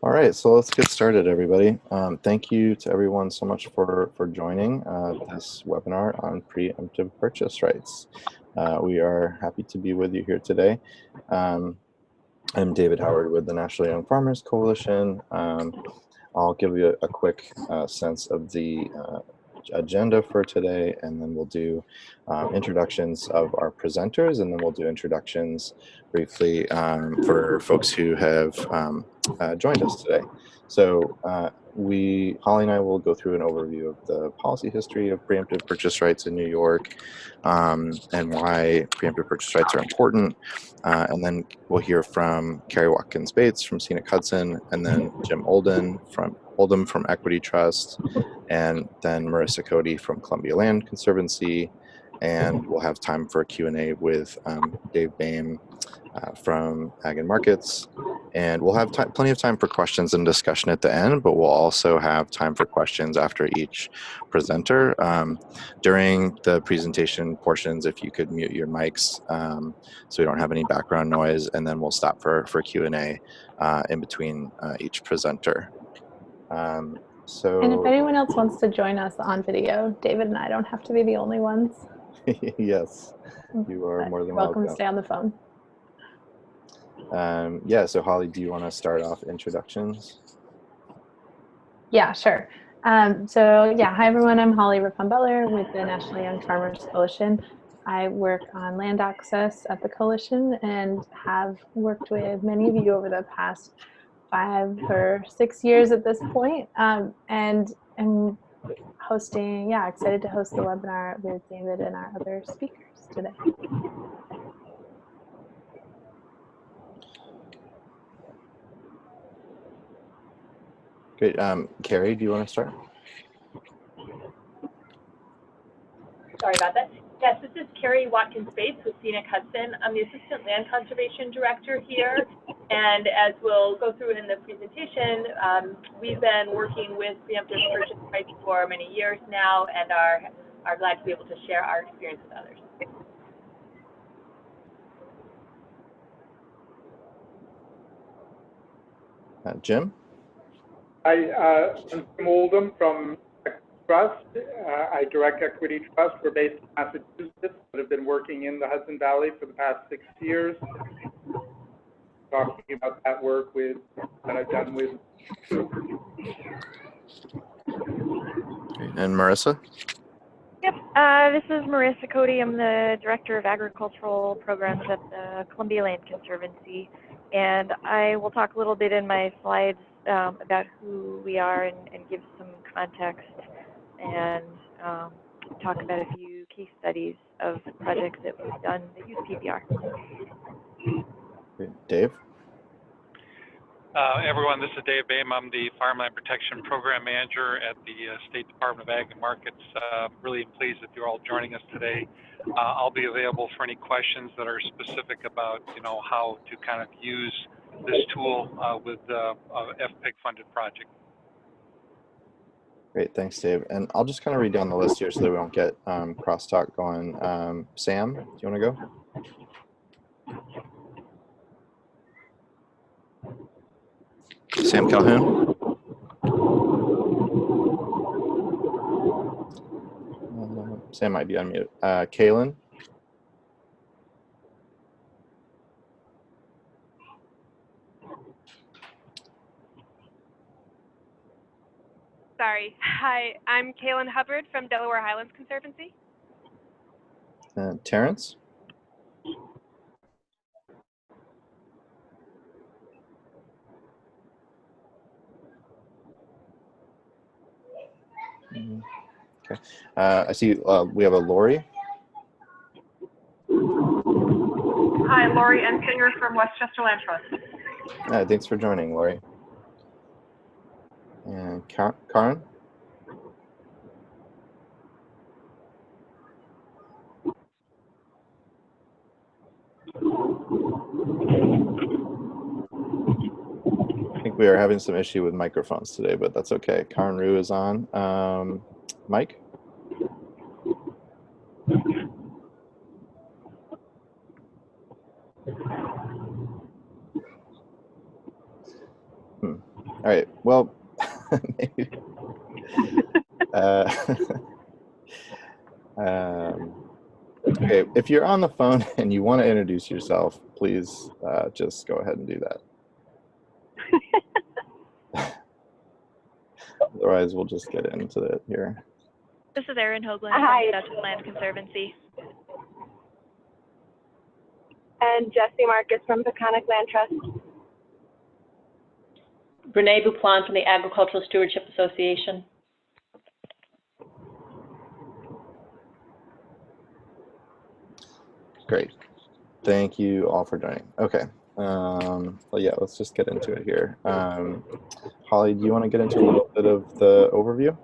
All right, so let's get started, everybody. Um, thank you to everyone so much for, for joining uh, this webinar on preemptive purchase rights. Uh, we are happy to be with you here today. Um, I'm David Howard with the National Young Farmers Coalition. Um, I'll give you a, a quick uh, sense of the uh, agenda for today, and then we'll do um, introductions of our presenters, and then we'll do introductions briefly um, for folks who have um, uh, joined us today. So uh, we, Holly and I will go through an overview of the policy history of preemptive purchase rights in New York um, and why preemptive purchase rights are important. Uh, and then we'll hear from Carrie Watkins Bates from Scenic Hudson, and then Jim Olden from Oldham from Equity Trust, and then Marissa Cody from Columbia Land Conservancy. And we'll have time for a Q&A with um, Dave Behm uh, from Ag and Markets. And we'll have plenty of time for questions and discussion at the end, but we'll also have time for questions after each presenter. Um, during the presentation portions, if you could mute your mics um, so we don't have any background noise, and then we'll stop for, for Q&A uh, in between uh, each presenter. Um, so, and if anyone else wants to join us on video, David and I don't have to be the only ones. yes, you are but more than welcome. welcome. to stay on the phone. Um, yeah, so Holly, do you want to start off introductions? Yeah, sure. Um, so yeah, hi everyone, I'm Holly Rippon-Butler with the National Young Farmers Coalition. I work on land access at the coalition and have worked with many of you over the past five or six years at this point. Um, and I'm hosting, yeah, excited to host the webinar with David and our other speakers today. Great. Um, Carrie, do you want to start? Sorry about that. Yes, this is Carrie Watkins Bates with Scenic Hudson. I'm the Assistant Land Conservation Director here. And as we'll go through in the presentation, um, we've been working with preemptive purchase rights for many years now and are, are glad to be able to share our experience with others. Uh, Jim? Hi, uh, I'm Jim Oldham from Trust. Uh, I direct Equity Trust. We're based in Massachusetts, but have been working in the Hudson Valley for the past six years. Talking about that work with that I've done with. And Marissa? Yep, uh, this is Marissa Cody. I'm the Director of Agricultural Programs at the Columbia Land Conservancy. And I will talk a little bit in my slides um, about who we are and, and, give some context and um, talk about a few case studies of projects that we've done that use PPR. Dave? Uh, everyone, this is Dave Behm. I'm the Farmland Protection Program Manager at the uh, State Department of Ag and Markets. Uh, really pleased that you're all joining us today. Uh, I'll be available for any questions that are specific about, you know, how to kind of use this tool uh, with uh, FPIG funded project. Great, thanks, Dave. And I'll just kind of read down the list here so that we don't get um, crosstalk going. Um, Sam, do you want to go? Sam Calhoun? Uh, Sam might be on mute. Uh, Kaylin? Sorry. Hi, I'm Kaylin Hubbard from Delaware Highlands Conservancy. Uh, Terrence? Mm, okay. Uh, I see uh, we have a Lori. Hi, Lori Ensinger from Westchester Land Trust. Uh, thanks for joining, Lori. And Karen? I think we are having some issue with microphones today, but that's okay. Karen Rue is on. Um, Mike? Hmm. All right. Well, maybe. uh, um, okay. If you're on the phone and you want to introduce yourself, please uh, just go ahead and do that. Otherwise, we'll just get into it here. This is Erin Hoagland Hi. from the Dutchess Land Conservancy. And Jesse Marcus from Peconic Land Trust. Brene Buplan from the Agricultural Stewardship Association. Great. Thank you all for joining. Okay. Um, well, yeah, let's just get into it here. Um, Holly, do you want to get into a little bit of the overview?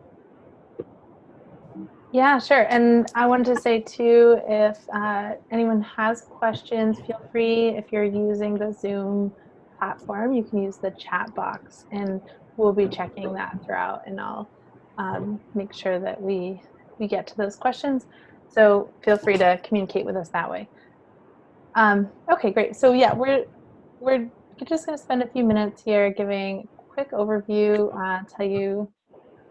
Yeah, sure. And I wanted to say too, if uh, anyone has questions, feel free. If you're using the Zoom platform, you can use the chat box, and we'll be checking that throughout, and I'll um, make sure that we we get to those questions. So feel free to communicate with us that way. Um, okay, great. So yeah, we're we're just going to spend a few minutes here giving a quick overview, uh, tell you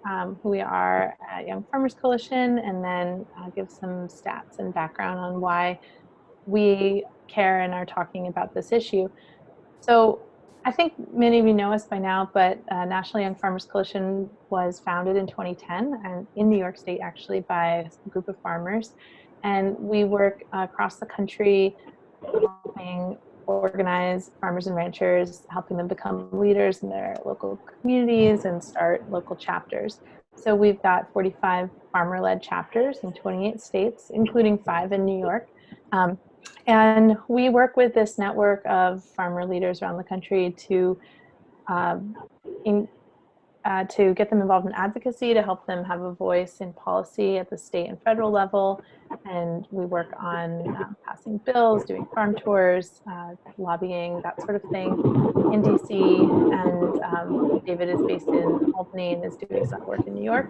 um, who we are at Young Farmers Coalition, and then uh, give some stats and background on why we care and are talking about this issue. So I think many of you know us by now, but uh, National Young Farmers Coalition was founded in 2010 and in New York State actually by a group of farmers. And we work uh, across the country helping organize farmers and ranchers, helping them become leaders in their local communities and start local chapters. So we've got 45 farmer-led chapters in 28 states, including five in New York. Um, and we work with this network of farmer leaders around the country to um, in, uh, to get them involved in advocacy, to help them have a voice in policy at the state and federal level. And we work on uh, passing bills, doing farm tours, uh, lobbying, that sort of thing in DC. And um, David is based in Albany and is doing some work in New York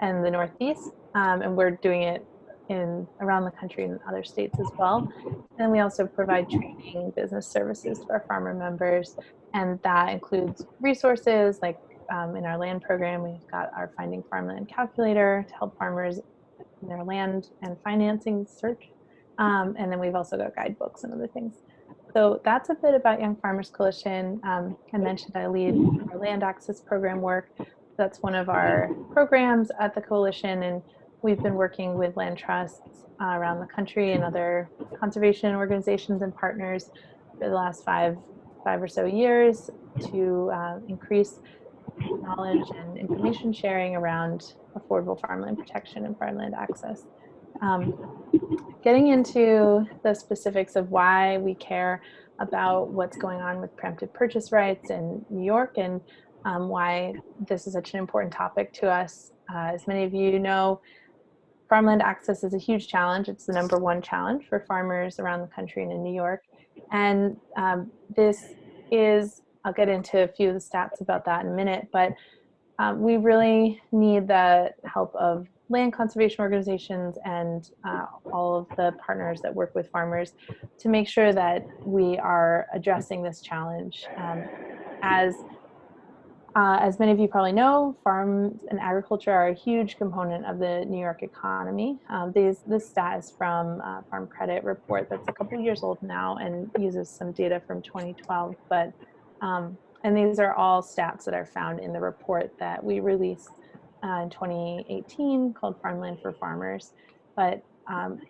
and the Northeast. Um, and we're doing it in around the country and other states as well. And we also provide training business services to our farmer members. And that includes resources like um, in our land program, we've got our Finding Farmland calculator to help farmers in their land and financing search. Um, and then we've also got guidebooks and other things. So that's a bit about Young Farmers Coalition. Um, I mentioned I lead our land access program work. That's one of our programs at the coalition, and we've been working with land trusts uh, around the country and other conservation organizations and partners for the last five five or so years to uh, increase knowledge and information sharing around affordable farmland protection and farmland access. Um, getting into the specifics of why we care about what's going on with preemptive purchase rights in New York and um, why this is such an important topic to us. Uh, as many of you know, farmland access is a huge challenge. It's the number one challenge for farmers around the country and in New York. And um, this is I'll get into a few of the stats about that in a minute, but um, we really need the help of land conservation organizations and uh, all of the partners that work with farmers to make sure that we are addressing this challenge. Um, as uh, as many of you probably know, farms and agriculture are a huge component of the New York economy. Um, these, this stat is from Farm Credit Report that's a couple years old now and uses some data from 2012, but um, and these are all stats that are found in the report that we released uh, in 2018 called Farmland for Farmers. But um,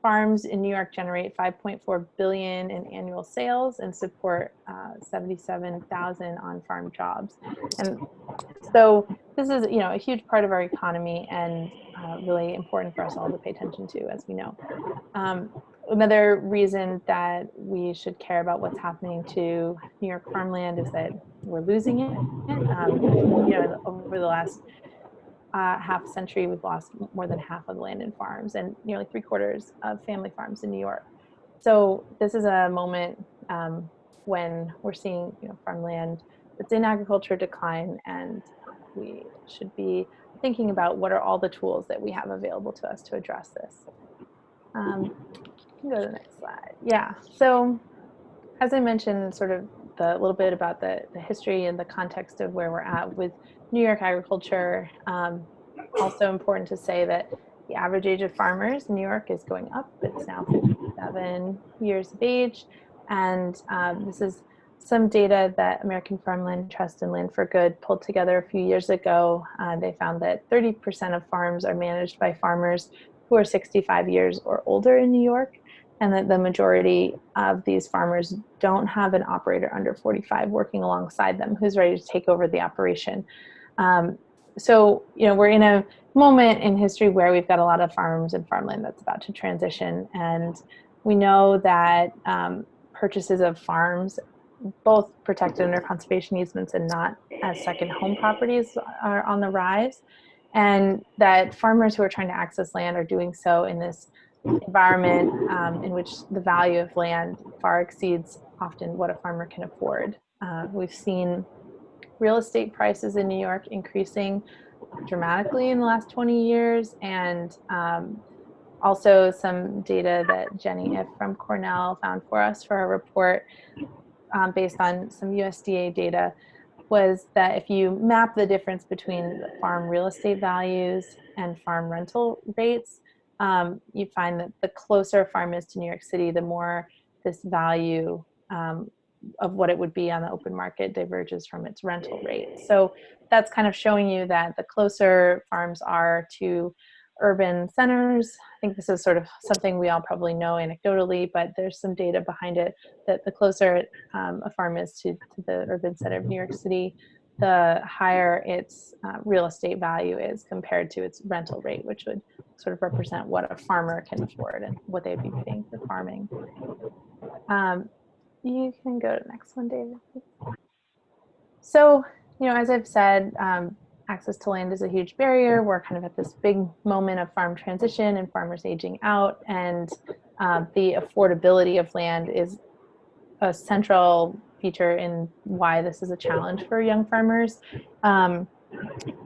farms in New York generate 5.4 billion in annual sales and support uh, 77,000 on-farm jobs. And so this is, you know, a huge part of our economy and uh, really important for us all to pay attention to, as we know. Um, another reason that we should care about what's happening to New York farmland is that we're losing it. Um, you know, over the last uh, half century, we've lost more than half of land and farms and nearly three quarters of family farms in New York. So this is a moment um, when we're seeing you know, farmland that's in agriculture decline and we should be thinking about what are all the tools that we have available to us to address this. Um, go to the next slide. Yeah, so as I mentioned, sort of the little bit about the, the history and the context of where we're at with New York agriculture. Um, also important to say that the average age of farmers in New York is going up. It's now 57 years of age. And um, this is some data that American Farmland Trust and Land for Good pulled together a few years ago. Uh, they found that 30% of farms are managed by farmers who are 65 years or older in New York, and that the majority of these farmers don't have an operator under 45 working alongside them who's ready to take over the operation. Um, so, you know, we're in a moment in history where we've got a lot of farms and farmland that's about to transition, and we know that um, purchases of farms both protected under conservation easements and not as second home properties are on the rise and that farmers who are trying to access land are doing so in this environment um, in which the value of land far exceeds often what a farmer can afford. Uh, we've seen real estate prices in New York increasing dramatically in the last 20 years and um, also some data that Jenny Ifft from Cornell found for us for a report um, based on some USDA data was that if you map the difference between farm real estate values and farm rental rates, um, you find that the closer a farm is to New York City, the more this value um, of what it would be on the open market diverges from its rental rate. So that's kind of showing you that the closer farms are to urban centers. I think this is sort of something we all probably know anecdotally, but there's some data behind it that the closer um, a farm is to, to, the urban center of New York City, the higher its uh, real estate value is compared to its rental rate, which would sort of represent what a farmer can afford and what they'd be paying for farming. Um, you can go to the next one, David. So, you know, as I've said, um, access to land is a huge barrier. We're kind of at this big moment of farm transition and farmers aging out, and uh, the affordability of land is a central feature in why this is a challenge for young farmers. Um,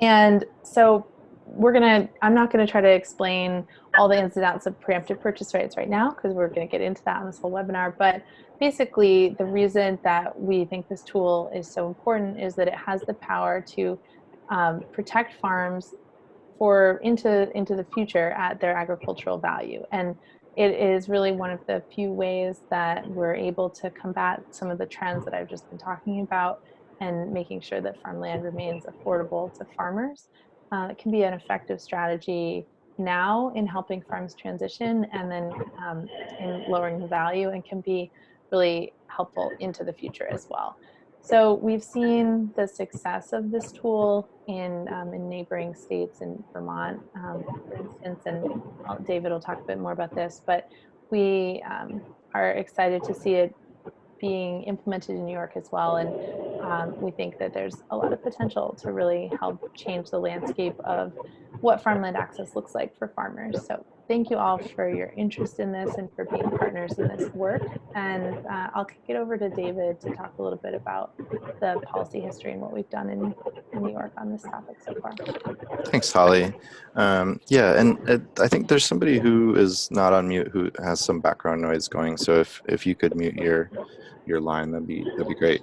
and so we're gonna, I'm not gonna try to explain all the ins and outs of preemptive purchase rights right now because we're gonna get into that in this whole webinar. But basically the reason that we think this tool is so important is that it has the power to um, protect farms for into into the future at their agricultural value and it is really one of the few ways that we're able to combat some of the trends that I've just been talking about and making sure that farmland remains affordable to farmers. Uh, it can be an effective strategy now in helping farms transition and then um, in lowering the value and can be really helpful into the future as well. So we've seen the success of this tool in, um, in neighboring states in Vermont, um, for instance, and David will talk a bit more about this, but we um, are excited to see it being implemented in New York as well. And um, we think that there's a lot of potential to really help change the landscape of what farmland access looks like for farmers. So thank you all for your interest in this and for being partners in this work. And uh, I'll kick it over to David to talk a little bit about the policy history and what we've done in, in New York on this topic so far. Thanks, Holly. Um, yeah, and it, I think there's somebody who is not on mute who has some background noise going. So if, if you could mute your your line, that'd be that'd be great.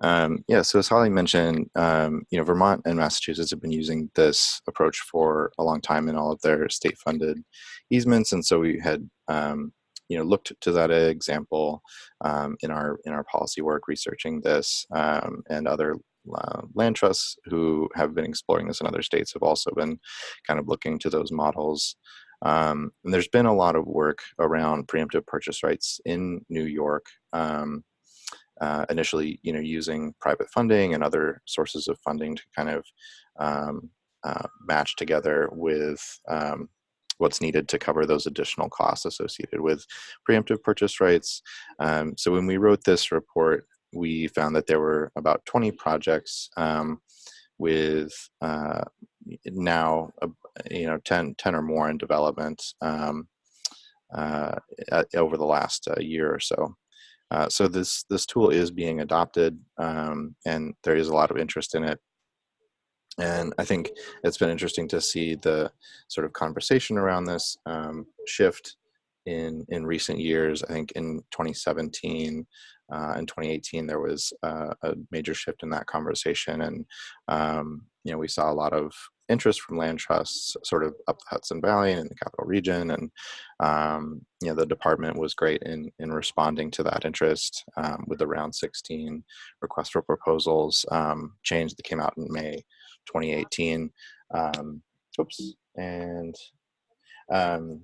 Um, yeah, so as Holly mentioned, um, you know, Vermont and Massachusetts have been using this approach for a long time in all of their state-funded easements, and so we had um, you know looked to that example um, in our in our policy work, researching this, um, and other uh, land trusts who have been exploring this in other states have also been kind of looking to those models. Um, and there's been a lot of work around preemptive purchase rights in New York. Um, uh, initially, you know, using private funding and other sources of funding to kind of um, uh, match together with um, what's needed to cover those additional costs associated with preemptive purchase rights. Um, so when we wrote this report, we found that there were about 20 projects um, with uh, now, uh, you know, 10, 10 or more in development um, uh, over the last uh, year or so. Uh, so this this tool is being adopted, um, and there is a lot of interest in it. And I think it's been interesting to see the sort of conversation around this um, shift in in recent years. I think in 2017, uh, in 2018 there was uh, a major shift in that conversation, and um, you know we saw a lot of interest from land trusts sort of up the Hudson Valley and in the capital region. And, um, you know, the department was great in, in responding to that interest um, with the round 16 request for proposals um, change that came out in May 2018. Um, oops. And, um,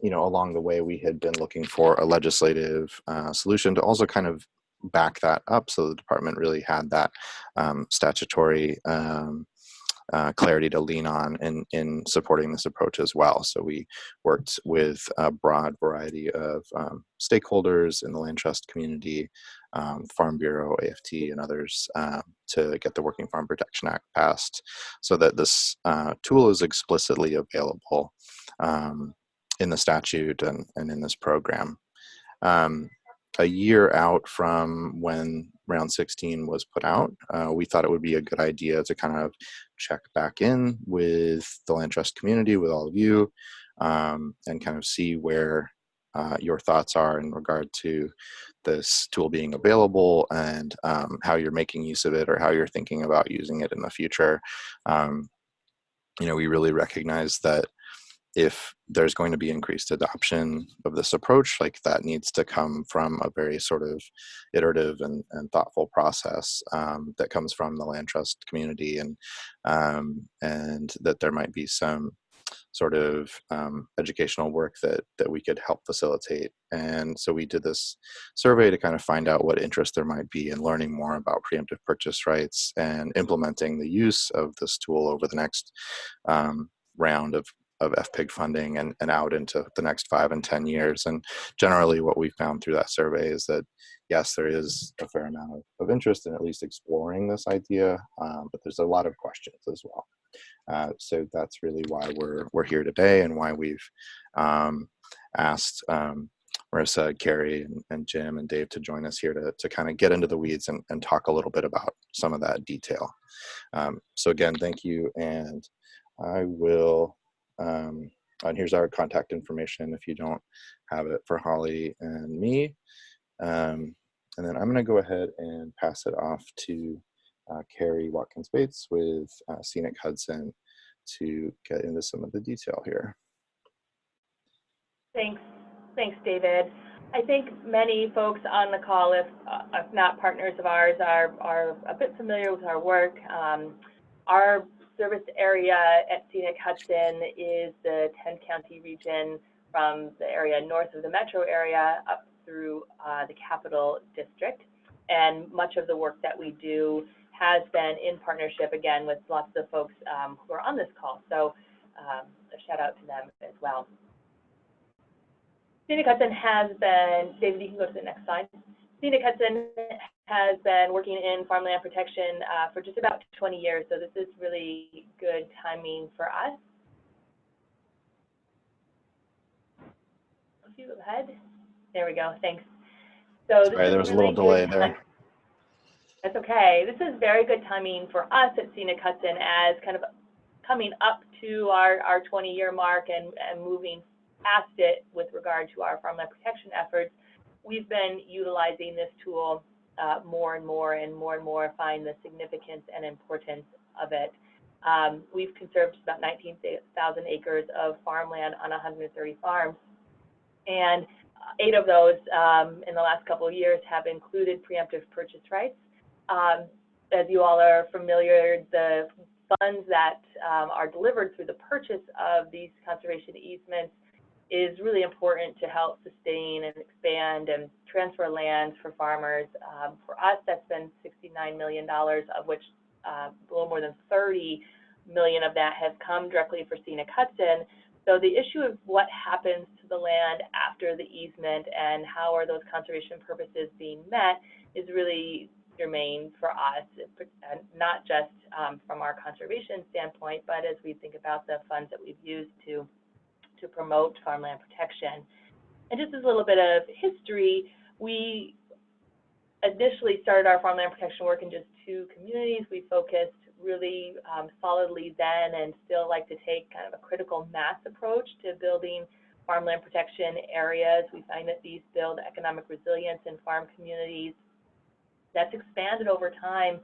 you know, along the way, we had been looking for a legislative uh, solution to also kind of back that up so the department really had that um, statutory um, uh, clarity to lean on in, in supporting this approach as well. So we worked with a broad variety of um, stakeholders in the land trust community, um, Farm Bureau, AFT, and others uh, to get the Working Farm Protection Act passed so that this uh, tool is explicitly available um, in the statute and, and in this program. Um, a year out from when round 16 was put out, uh, we thought it would be a good idea to kind of check back in with the land trust community, with all of you, um, and kind of see where uh, your thoughts are in regard to this tool being available and um, how you're making use of it or how you're thinking about using it in the future. Um, you know, we really recognize that if there's going to be increased adoption of this approach, like that needs to come from a very sort of iterative and, and thoughtful process um, that comes from the land trust community and, um, and that there might be some sort of um, educational work that, that we could help facilitate. And so we did this survey to kind of find out what interest there might be in learning more about preemptive purchase rights and implementing the use of this tool over the next um, round of of FPIG funding and, and out into the next five and 10 years. And generally what we found through that survey is that, yes, there is a fair amount of, of interest in at least exploring this idea, um, but there's a lot of questions as well. Uh, so that's really why we're, we're here today and why we've um, asked um, Marissa, Carrie, and, and, Jim and Dave to join us here to, to kind of get into the weeds and, and talk a little bit about some of that detail. Um, so again, thank you. And I will um, and here's our contact information if you don't have it for Holly and me. Um, and then I'm going to go ahead and pass it off to uh, Carrie Watkins Bates with uh, Scenic Hudson to get into some of the detail here. Thanks. Thanks, David. I think many folks on the call, if, uh, if not partners of ours, are, are a bit familiar with our work. Um, our service area at Scenic Hudson is the 10 county region from the area north of the metro area up through uh, the capital district. And much of the work that we do has been in partnership, again, with lots of folks um, who are on this call. So um, a shout out to them as well. Scenic Hudson has been, David, you can go to the next slide. Scenic Hudson has been working in farmland protection uh, for just about 20 years, so this is really good timing for us. A few ahead. There we go. Thanks. So Sorry, there was really a little delay there. That's okay. This is very good timing for us at Scenic Hudson as kind of coming up to our, our 20 year mark and, and moving past it with regard to our farmland protection efforts we've been utilizing this tool uh, more and more and more and more find the significance and importance of it. Um, we've conserved about 19,000 acres of farmland on 130 farms. And eight of those um, in the last couple of years have included preemptive purchase rights. Um, as you all are familiar, the funds that um, are delivered through the purchase of these conservation easements is really important to help sustain and expand and transfer land for farmers. Um, for us, that's been $69 million, of which uh, a little more than 30 million of that has come directly for scenic Hudson. So the issue of what happens to the land after the easement and how are those conservation purposes being met is really germane for us, not just um, from our conservation standpoint, but as we think about the funds that we've used to to promote farmland protection. And just as a little bit of history, we initially started our farmland protection work in just two communities. We focused really um, solidly then and still like to take kind of a critical mass approach to building farmland protection areas. We find that these build economic resilience in farm communities. That's expanded over time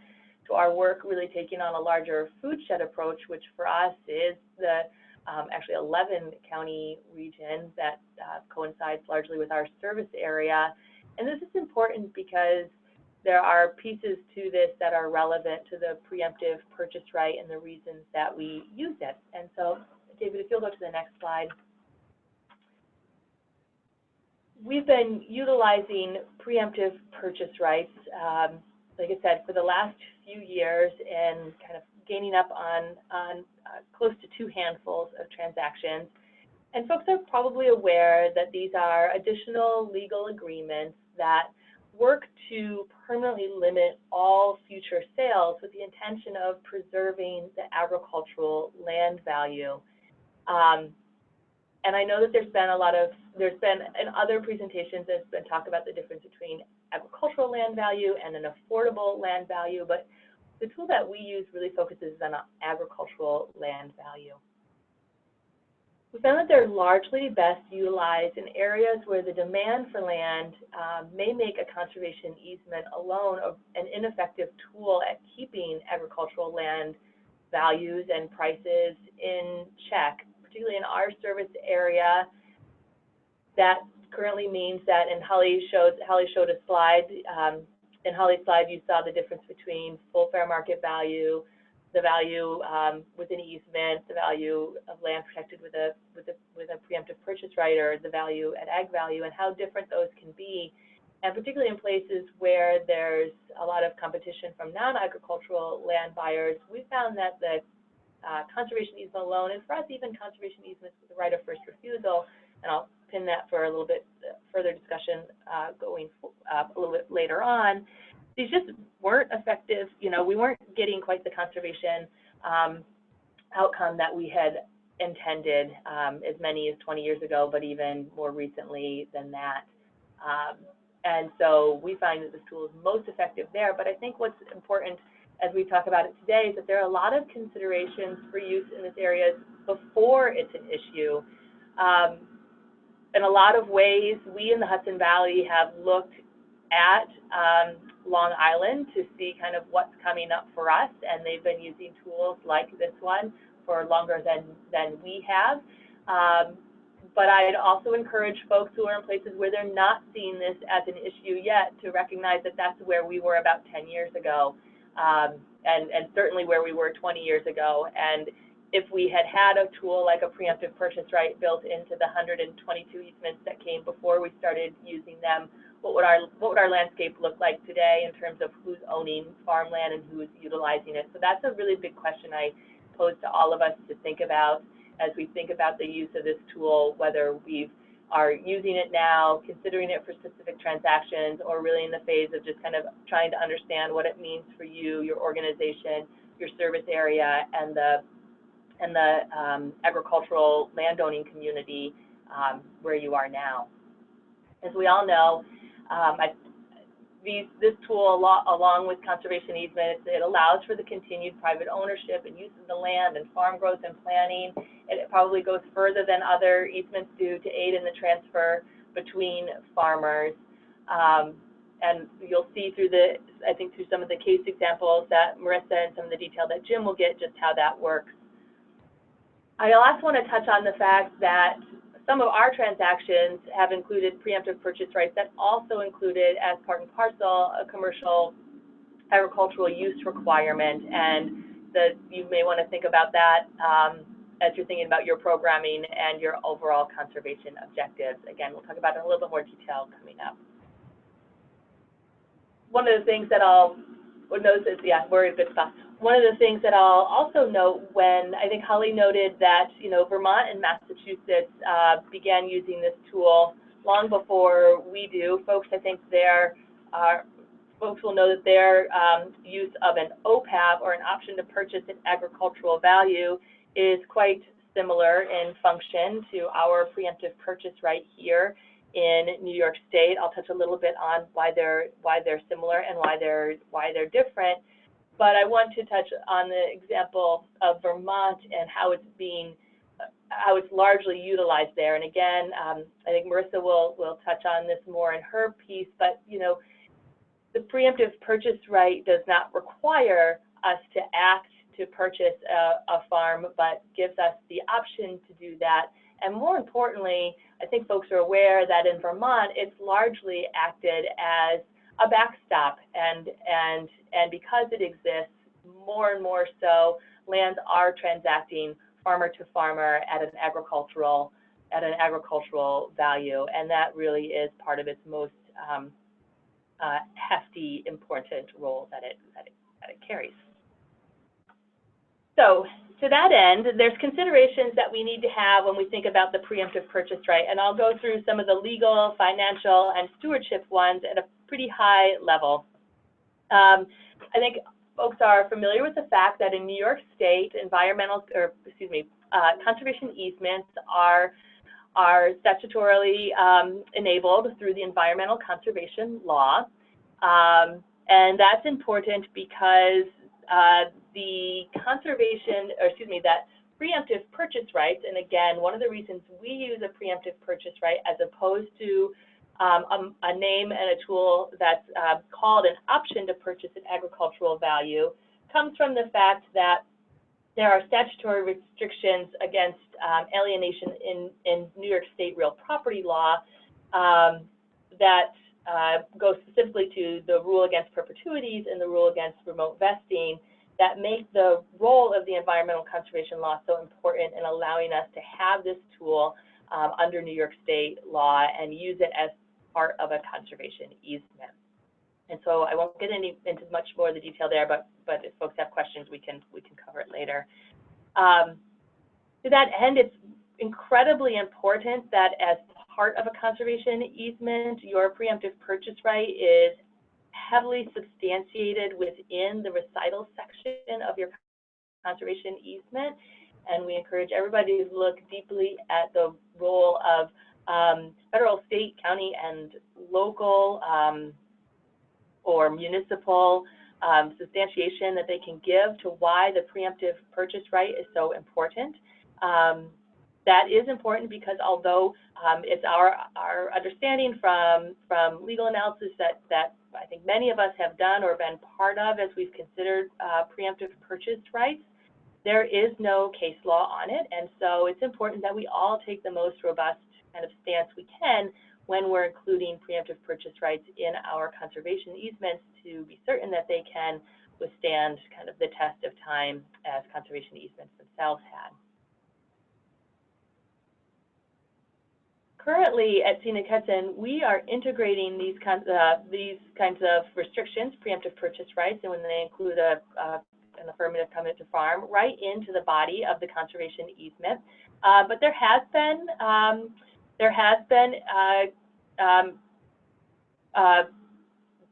to our work really taking on a larger food shed approach, which for us is the um, actually 11 county region that uh, coincides largely with our service area. And this is important because there are pieces to this that are relevant to the preemptive purchase right and the reasons that we use it. And so, David, if you'll go to the next slide. We've been utilizing preemptive purchase rights, um, like I said, for the last few years and kind of gaining up on, on uh, close to two handfuls of transactions. And folks are probably aware that these are additional legal agreements that work to permanently limit all future sales with the intention of preserving the agricultural land value. Um, and I know that there's been a lot of, there's been in other presentations, there's been talk about the difference between agricultural land value and an affordable land value, but the tool that we use really focuses on agricultural land value. We found that they're largely best utilized in areas where the demand for land um, may make a conservation easement alone an ineffective tool at keeping agricultural land values and prices in check, particularly in our service area. That currently means that, and Holly showed, Holly showed a slide, um, in Holly's slide you saw the difference between full fair market value, the value um, with an easement, the value of land protected with a with a with a preemptive purchase right, or the value at ag value, and how different those can be, and particularly in places where there's a lot of competition from non-agricultural land buyers, we found that the uh, conservation easement alone, and for us even conservation easements with the right of first refusal, and I'll pin that for a little bit further discussion uh, going uh, a little bit later on, these just weren't effective. You know, we weren't getting quite the conservation um, outcome that we had intended um, as many as 20 years ago, but even more recently than that. Um, and so we find that this tool is most effective there. But I think what's important as we talk about it today is that there are a lot of considerations for use in this area before it's an issue. Um, in a lot of ways, we in the Hudson Valley have looked at um, Long Island to see kind of what's coming up for us, and they've been using tools like this one for longer than, than we have. Um, but I'd also encourage folks who are in places where they're not seeing this as an issue yet to recognize that that's where we were about 10 years ago, um, and, and certainly where we were 20 years ago. And if we had had a tool like a preemptive purchase right built into the 122 easements that came before we started using them, what would our what would our landscape look like today in terms of who's owning farmland and who's utilizing it? So that's a really big question I pose to all of us to think about as we think about the use of this tool, whether we are using it now, considering it for specific transactions, or really in the phase of just kind of trying to understand what it means for you, your organization, your service area, and the and the um, agricultural landowning community um, where you are now. As we all know, um, I, these, this tool, along with conservation easements, it allows for the continued private ownership and use of the land and farm growth and planning. And it probably goes further than other easements do to aid in the transfer between farmers. Um, and you'll see through the, I think through some of the case examples that Marissa and some of the detail that Jim will get just how that works. I also want to touch on the fact that some of our transactions have included preemptive purchase rights that also included as part and parcel a commercial agricultural use requirement and that you may want to think about that um, as you're thinking about your programming and your overall conservation objectives. Again, we'll talk about it in a little bit more detail coming up. One of the things that I'll notice is, yeah, we're in good stuff one of the things that I'll also note when I think Holly noted that, you know, Vermont and Massachusetts uh, began using this tool long before we do. Folks, I think their uh, folks will know that their um, use of an OPAV or an option to purchase an agricultural value is quite similar in function to our preemptive purchase right here in New York State. I'll touch a little bit on why they're why they're similar and why they're why they're different. But I want to touch on the example of Vermont and how it's being how it's largely utilized there. And again, um, I think Marissa will will touch on this more in her piece, but you know, the preemptive purchase right does not require us to act to purchase a, a farm, but gives us the option to do that. And more importantly, I think folks are aware that in Vermont, it's largely acted as a backstop, and and and because it exists, more and more so, lands are transacting farmer to farmer at an agricultural at an agricultural value, and that really is part of its most um, uh, hefty, important role that it, that it that it carries. So to that end, there's considerations that we need to have when we think about the preemptive purchase right, and I'll go through some of the legal, financial, and stewardship ones at a pretty high level. Um, I think folks are familiar with the fact that in New York State, environmental, or excuse me, uh, conservation easements are are statutorily um, enabled through the environmental conservation law. Um, and that's important because uh, the conservation, or excuse me, that preemptive purchase rights, and again, one of the reasons we use a preemptive purchase right as opposed to um, a, a, name and a tool that's uh, called an option to purchase an agricultural value comes from the fact that there are statutory restrictions against um, alienation in, in New York State real property law um, that uh, go specifically to the rule against perpetuities and the rule against remote vesting that make the role of the environmental conservation law so important in allowing us to have this tool um, under New York State law and use it as part of a conservation easement. And so I won't get any, into much more of the detail there, but, but if folks have questions, we can, we can cover it later. Um, to that end, it's incredibly important that as part of a conservation easement, your preemptive purchase right is heavily substantiated within the recital section of your conservation easement. And we encourage everybody to look deeply at the role of um, federal, state, county, and local um, or municipal um, substantiation that they can give to why the preemptive purchase right is so important. Um, that is important because although um, it's our, our understanding from, from legal analysis that, that I think many of us have done or been part of as we've considered uh, preemptive purchase rights, there is no case law on it. And so it's important that we all take the most robust kind of stance we can when we're including preemptive purchase rights in our conservation easements to be certain that they can withstand kind of the test of time as conservation easements themselves had. Currently at Scenic we are integrating these kinds uh, these kinds of restrictions, preemptive purchase rights, and when they include a, uh, an affirmative covenant to farm, right into the body of the conservation easement. Uh, but there has been um, there has been uh, um, uh,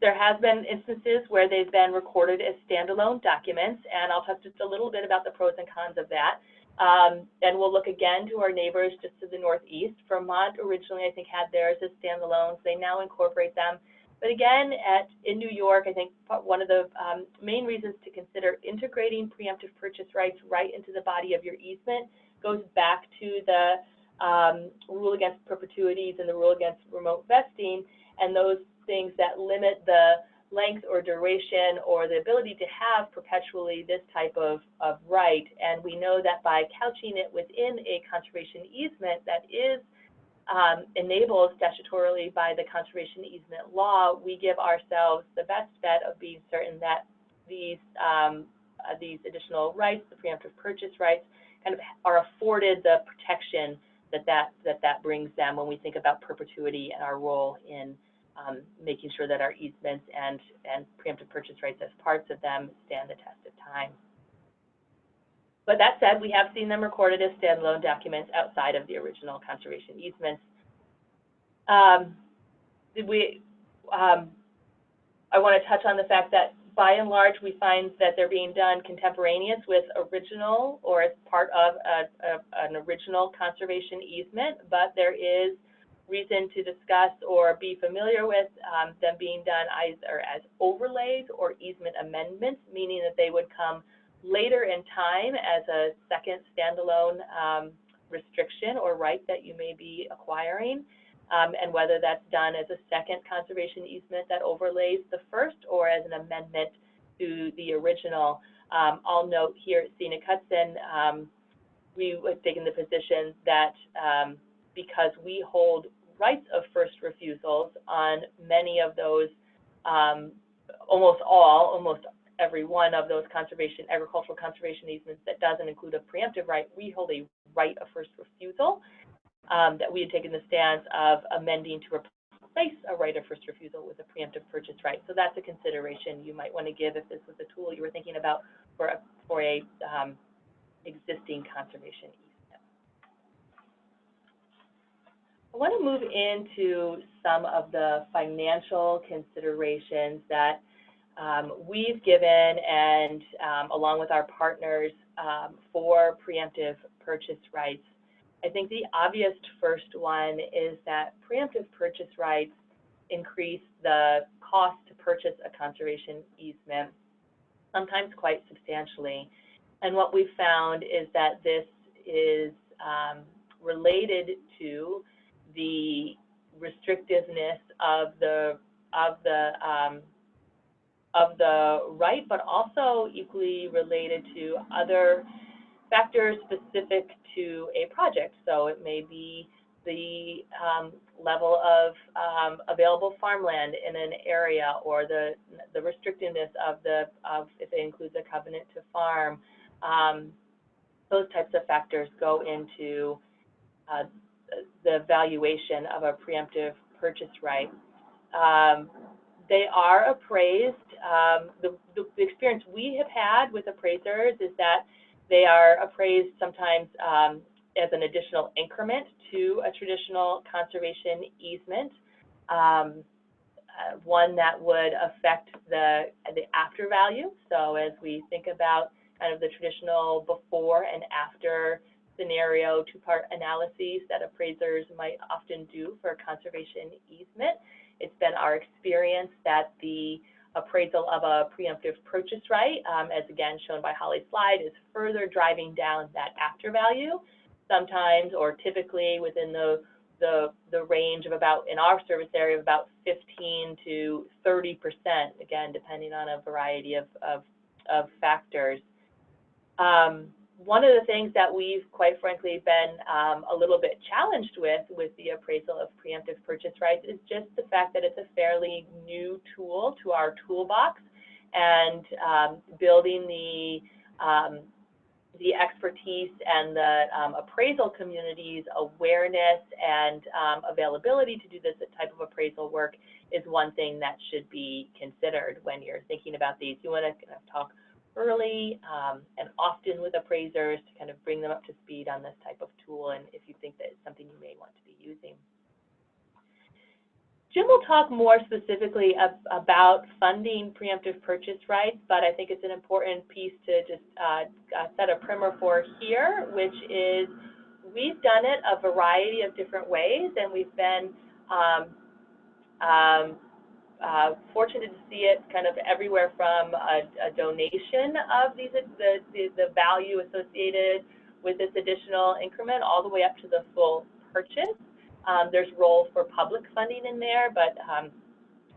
there has been instances where they've been recorded as standalone documents, and I'll talk just a little bit about the pros and cons of that. Um, and we'll look again to our neighbors just to the northeast. Vermont originally, I think, had theirs as standalones. They now incorporate them. But again, at in New York, I think one of the um, main reasons to consider integrating preemptive purchase rights right into the body of your easement goes back to the um, rule against perpetuities and the rule against remote vesting, and those things that limit the length or duration or the ability to have perpetually this type of, of right. And we know that by couching it within a conservation easement that is um, enabled statutorily by the conservation easement law, we give ourselves the best bet of being certain that these um, uh, these additional rights, the preemptive purchase rights, kind of are afforded the protection that that, that that brings them when we think about perpetuity and our role in um, making sure that our easements and, and preemptive purchase rights as parts of them stand the test of time. But that said, we have seen them recorded as standalone documents outside of the original conservation easements. Um, we, um, I want to touch on the fact that by and large, we find that they're being done contemporaneous with original or as part of a, a, an original conservation easement, but there is reason to discuss or be familiar with um, them being done either as overlays or easement amendments, meaning that they would come later in time as a second standalone um, restriction or right that you may be acquiring, um, and whether that's done as a second conservation easement that overlays the first or as an amendment to the original. Um, I'll note here at Scenic Hudson, um, we have taken the position that um, because we hold rights of first refusals on many of those, um, almost all, almost every one of those conservation, agricultural conservation easements that doesn't include a preemptive right, we hold a right of first refusal um, that we had taken the stance of amending to replace a right of first refusal with a preemptive purchase right. So that's a consideration you might want to give if this was a tool you were thinking about for a, for a um, existing conservation easement. I want to move into some of the financial considerations that um, we've given and um, along with our partners um, for preemptive purchase rights. I think the obvious first one is that preemptive purchase rights increase the cost to purchase a conservation easement, sometimes quite substantially. And what we've found is that this is um, related to the restrictiveness of the of the um, of the right, but also equally related to other factors specific to a project. So it may be the um, level of um, available farmland in an area or the, the restrictiveness of the, of if it includes a covenant to farm. Um, those types of factors go into uh, the valuation of a preemptive purchase right. Um, they are appraised. Um, the, the, the, experience we have had with appraisers is that they are appraised sometimes um, as an additional increment to a traditional conservation easement, um, uh, one that would affect the, the after value. So as we think about kind of the traditional before and after scenario two-part analyses that appraisers might often do for conservation easement, it's been our experience that the appraisal of a preemptive purchase right, um, as again shown by Holly's slide, is further driving down that after value, sometimes or typically within the the, the range of about, in our service area, of about 15 to 30 percent, again, depending on a variety of, of, of factors. Um, one of the things that we've quite frankly been um, a little bit challenged with with the appraisal of preemptive purchase rights is just the fact that it's a fairly new tool to our toolbox and um, building the um, the expertise and the um, appraisal community's awareness and um, availability to do this type of appraisal work is one thing that should be considered when you're thinking about these. You want to kind of talk early um, and often with appraisers to kind of bring them up to speed on this type of tool and if you think that it's something you may want to be using. Jim will talk more specifically ab about funding preemptive purchase rights, but I think it's an important piece to just uh, uh, set a primer for here, which is we've done it a variety of different ways, and we've been um, um, uh, fortunate to see it kind of everywhere from a, a donation of these the, the, the value associated with this additional increment all the way up to the full purchase. Um, there's roles for public funding in there, but um,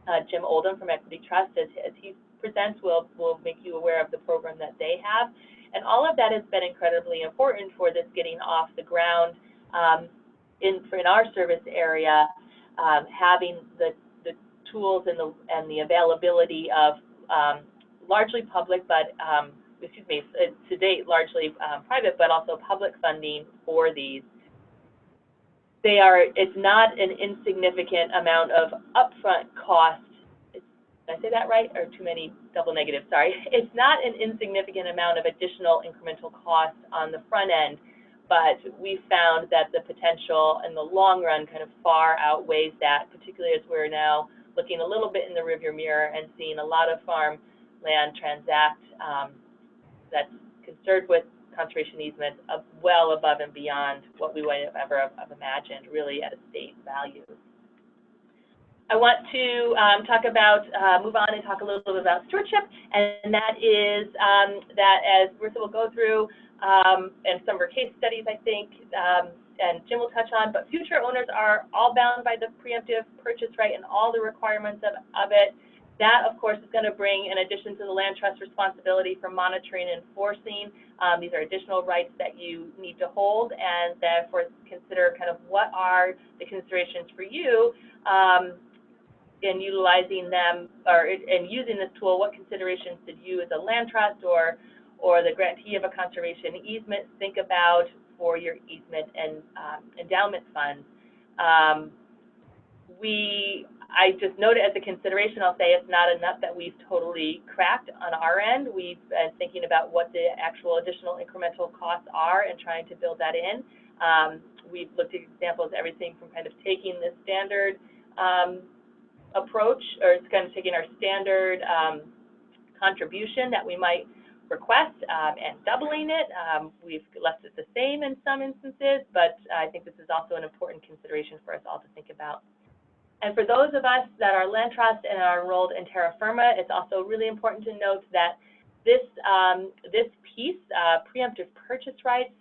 uh, Jim Oldham from Equity Trust, as, as he presents, will will make you aware of the program that they have. And all of that has been incredibly important for this getting off the ground um, in, in our service area, um, having the tools and the, and the availability of um, largely public, but um, excuse me, to date largely um, private, but also public funding for these. They are, it's not an insignificant amount of upfront cost. Did I say that right? Or too many double negatives, sorry. It's not an insignificant amount of additional incremental cost on the front end, but we found that the potential in the long run kind of far outweighs that, particularly as we're now looking a little bit in the rearview mirror and seeing a lot of farm land transact um, that's concerned with conservation easements well above and beyond what we would have ever have imagined, really at state value. I want to um, talk about, uh, move on and talk a little bit about stewardship, and that is um, that as Marissa will go through, um, and some of our case studies, I think, um, and Jim will touch on, but future owners are all bound by the preemptive purchase right and all the requirements of, of it. That, of course, is going to bring, in addition to the land trust responsibility for monitoring and enforcing, um, these are additional rights that you need to hold, and therefore consider kind of what are the considerations for you um, in utilizing them or in using this tool. What considerations did you, as a land trust or or the grantee of a conservation easement, think about for your easement and um, endowment funds? Um, we I just noted as a consideration, I'll say it's not enough that we've totally cracked on our end. We've been thinking about what the actual additional incremental costs are and trying to build that in. Um, we've looked at examples, everything from kind of taking the standard um, approach, or it's kind of taking our standard um, contribution that we might request um, and doubling it. Um, we've left it the same in some instances, but I think this is also an important consideration for us all to think about. And for those of us that are land trust and are enrolled in Terrafirma, it's also really important to note that this, um, this piece, uh, preemptive purchase rights,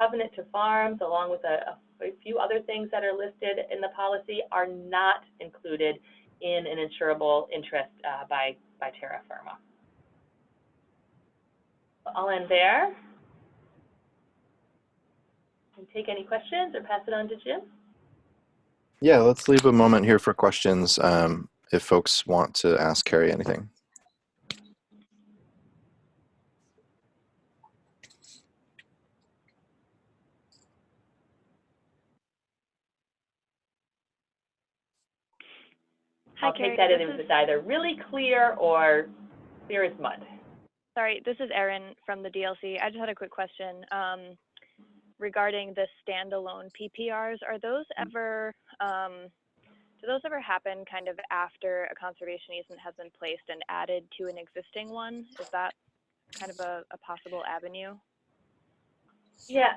covenant to farms, along with a, a, few other things that are listed in the policy, are not included in an insurable interest uh, by, by Terrafirma. I'll end there. And take any questions or pass it on to Jim. Yeah, let's leave a moment here for questions um, if folks want to ask Carrie anything. Hi, I'll Carrie. take that this as is- it's either really clear or clear as mud. Sorry, this is Erin from the DLC. I just had a quick question um, regarding the standalone PPRs. Are those ever, um, do those ever happen kind of after a conservation easement has been placed and added to an existing one? Is that kind of a, a possible avenue? Yeah,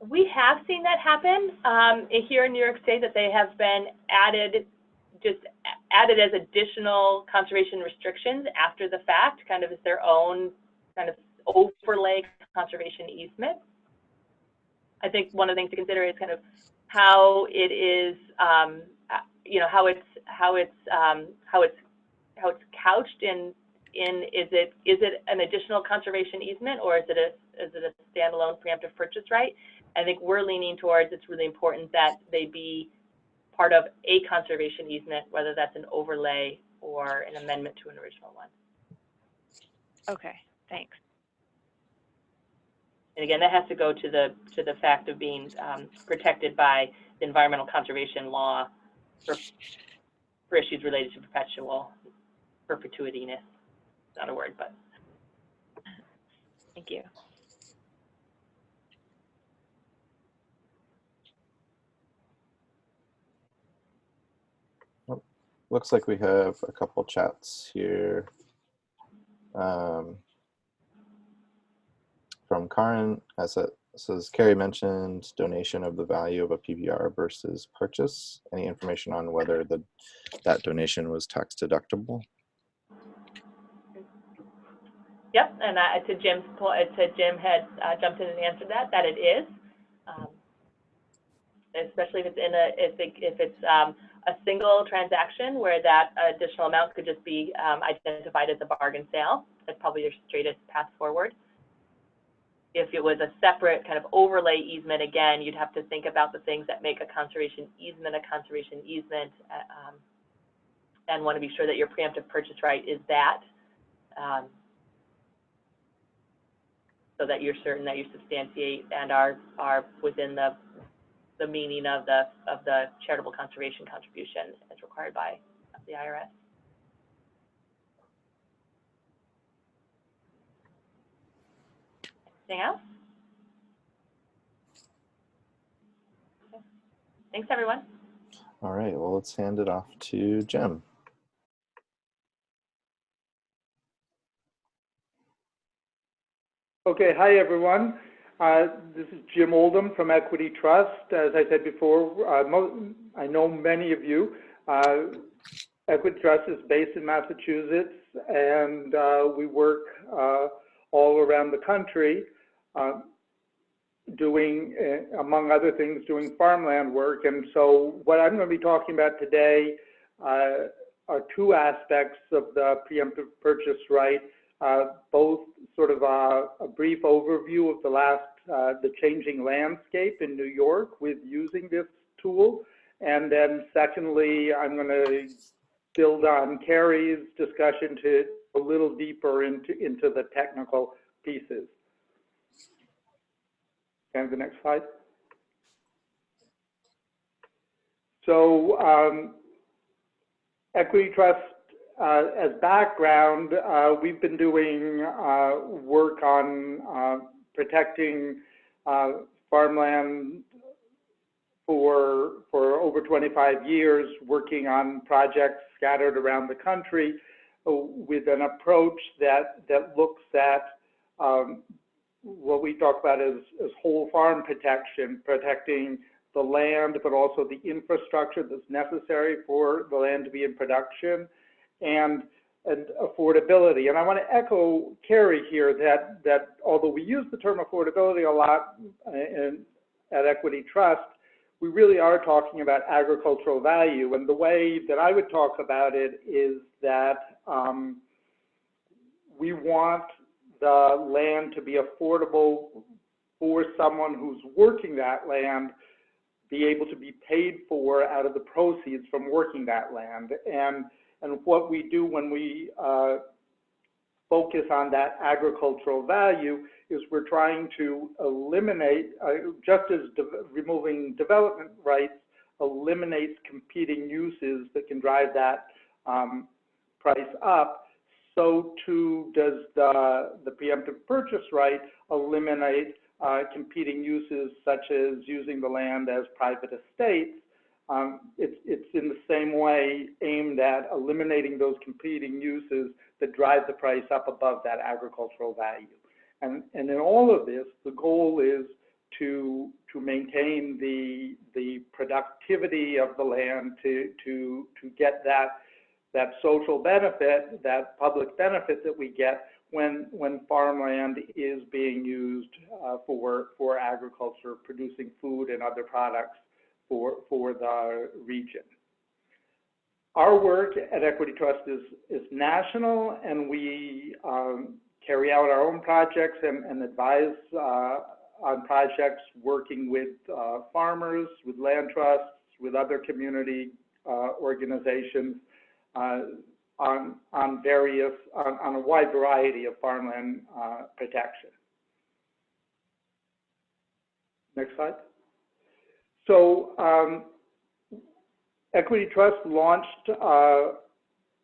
we have seen that happen um, here in New York State that they have been added, just added as additional conservation restrictions after the fact, kind of as their own kind of overlay conservation easement. I think one of the things to consider is kind of how it is, um, uh, you know, how it's how it's um, how it's how it's couched in in is it is it an additional conservation easement or is it a is it a standalone preemptive purchase right? I think we're leaning towards it's really important that they be part of a conservation easement, whether that's an overlay or an amendment to an original one. Okay, thanks. And again, that has to go to the to the fact of being um, protected by the environmental conservation law for, for issues related to perpetual perpetuityness. Not a word, but Thank you. Looks like we have a couple chats here. Um, from Karin, as it says, Carrie mentioned donation of the value of a PPR versus purchase. Any information on whether the that donation was tax deductible? Yep, and uh, to Jim's point, to Jim had uh, jumped in and answered that, that it is. Um, especially if it's in a, if, it, if it's um, a single transaction where that additional amount could just be um, identified as a bargain sale. That's probably your straightest path forward. If it was a separate kind of overlay easement, again, you'd have to think about the things that make a conservation easement a conservation easement uh, um, and want to be sure that your preemptive purchase right is that. Um, so that you're certain that you substantiate and are are within the the meaning of the of the charitable conservation contribution as required by the IRS. Anything else? Okay. Thanks, everyone. All right, well, let's hand it off to Jim. Okay, hi everyone. Uh, this is Jim Oldham from Equity Trust. As I said before, uh, I know many of you. Uh, Equity Trust is based in Massachusetts, and we work all around the country. Doing, among other things, doing farmland work. And so what I'm going to be talking about today are two aspects of the preemptive purchase right, both sort of a, a, brief overview of the last, uh, the changing landscape in New York with using this tool. And then secondly, I'm going to build on Carrie's discussion to a little deeper into, into the technical pieces. And the next slide. So um, Equity Trust, uh, as background, uh, we've been doing uh, work on uh, protecting uh, farmland for, for over 25 years, working on projects scattered around the country uh, with an approach that, that looks at um, what we talk about as, as whole farm protection, protecting the land, but also the infrastructure that's necessary for the land to be in production and, and affordability. And I want to echo Carrie here that, that although we use the term affordability a lot in, at Equity Trust, we really are talking about agricultural value. And the way that I would talk about it is that um, we want the land to be affordable for someone who's working that land be able to be paid for out of the proceeds from working that land. And, and what we do when we uh, focus on that agricultural value is we're trying to eliminate, uh, just as de removing development rights eliminates competing uses that can drive that um, price up, so too does the, the preemptive purchase right eliminate uh, competing uses such as using the land as private estates. Um, it's, it's in the same way aimed at eliminating those competing uses that drive the price up above that agricultural value. And, and in all of this, the goal is to, to maintain the, the productivity of the land, to, to, to get that that social benefit, that public benefit that we get when when farmland is being used uh, for for agriculture, producing food and other products for for the region. Our work at Equity Trust is is national, and we um, carry out our own projects and, and advise uh, on projects working with uh, farmers, with land trusts, with other community uh, organizations uh, on, on various, on, on, a wide variety of farmland uh, protection. Next slide. So um, Equity Trust launched uh,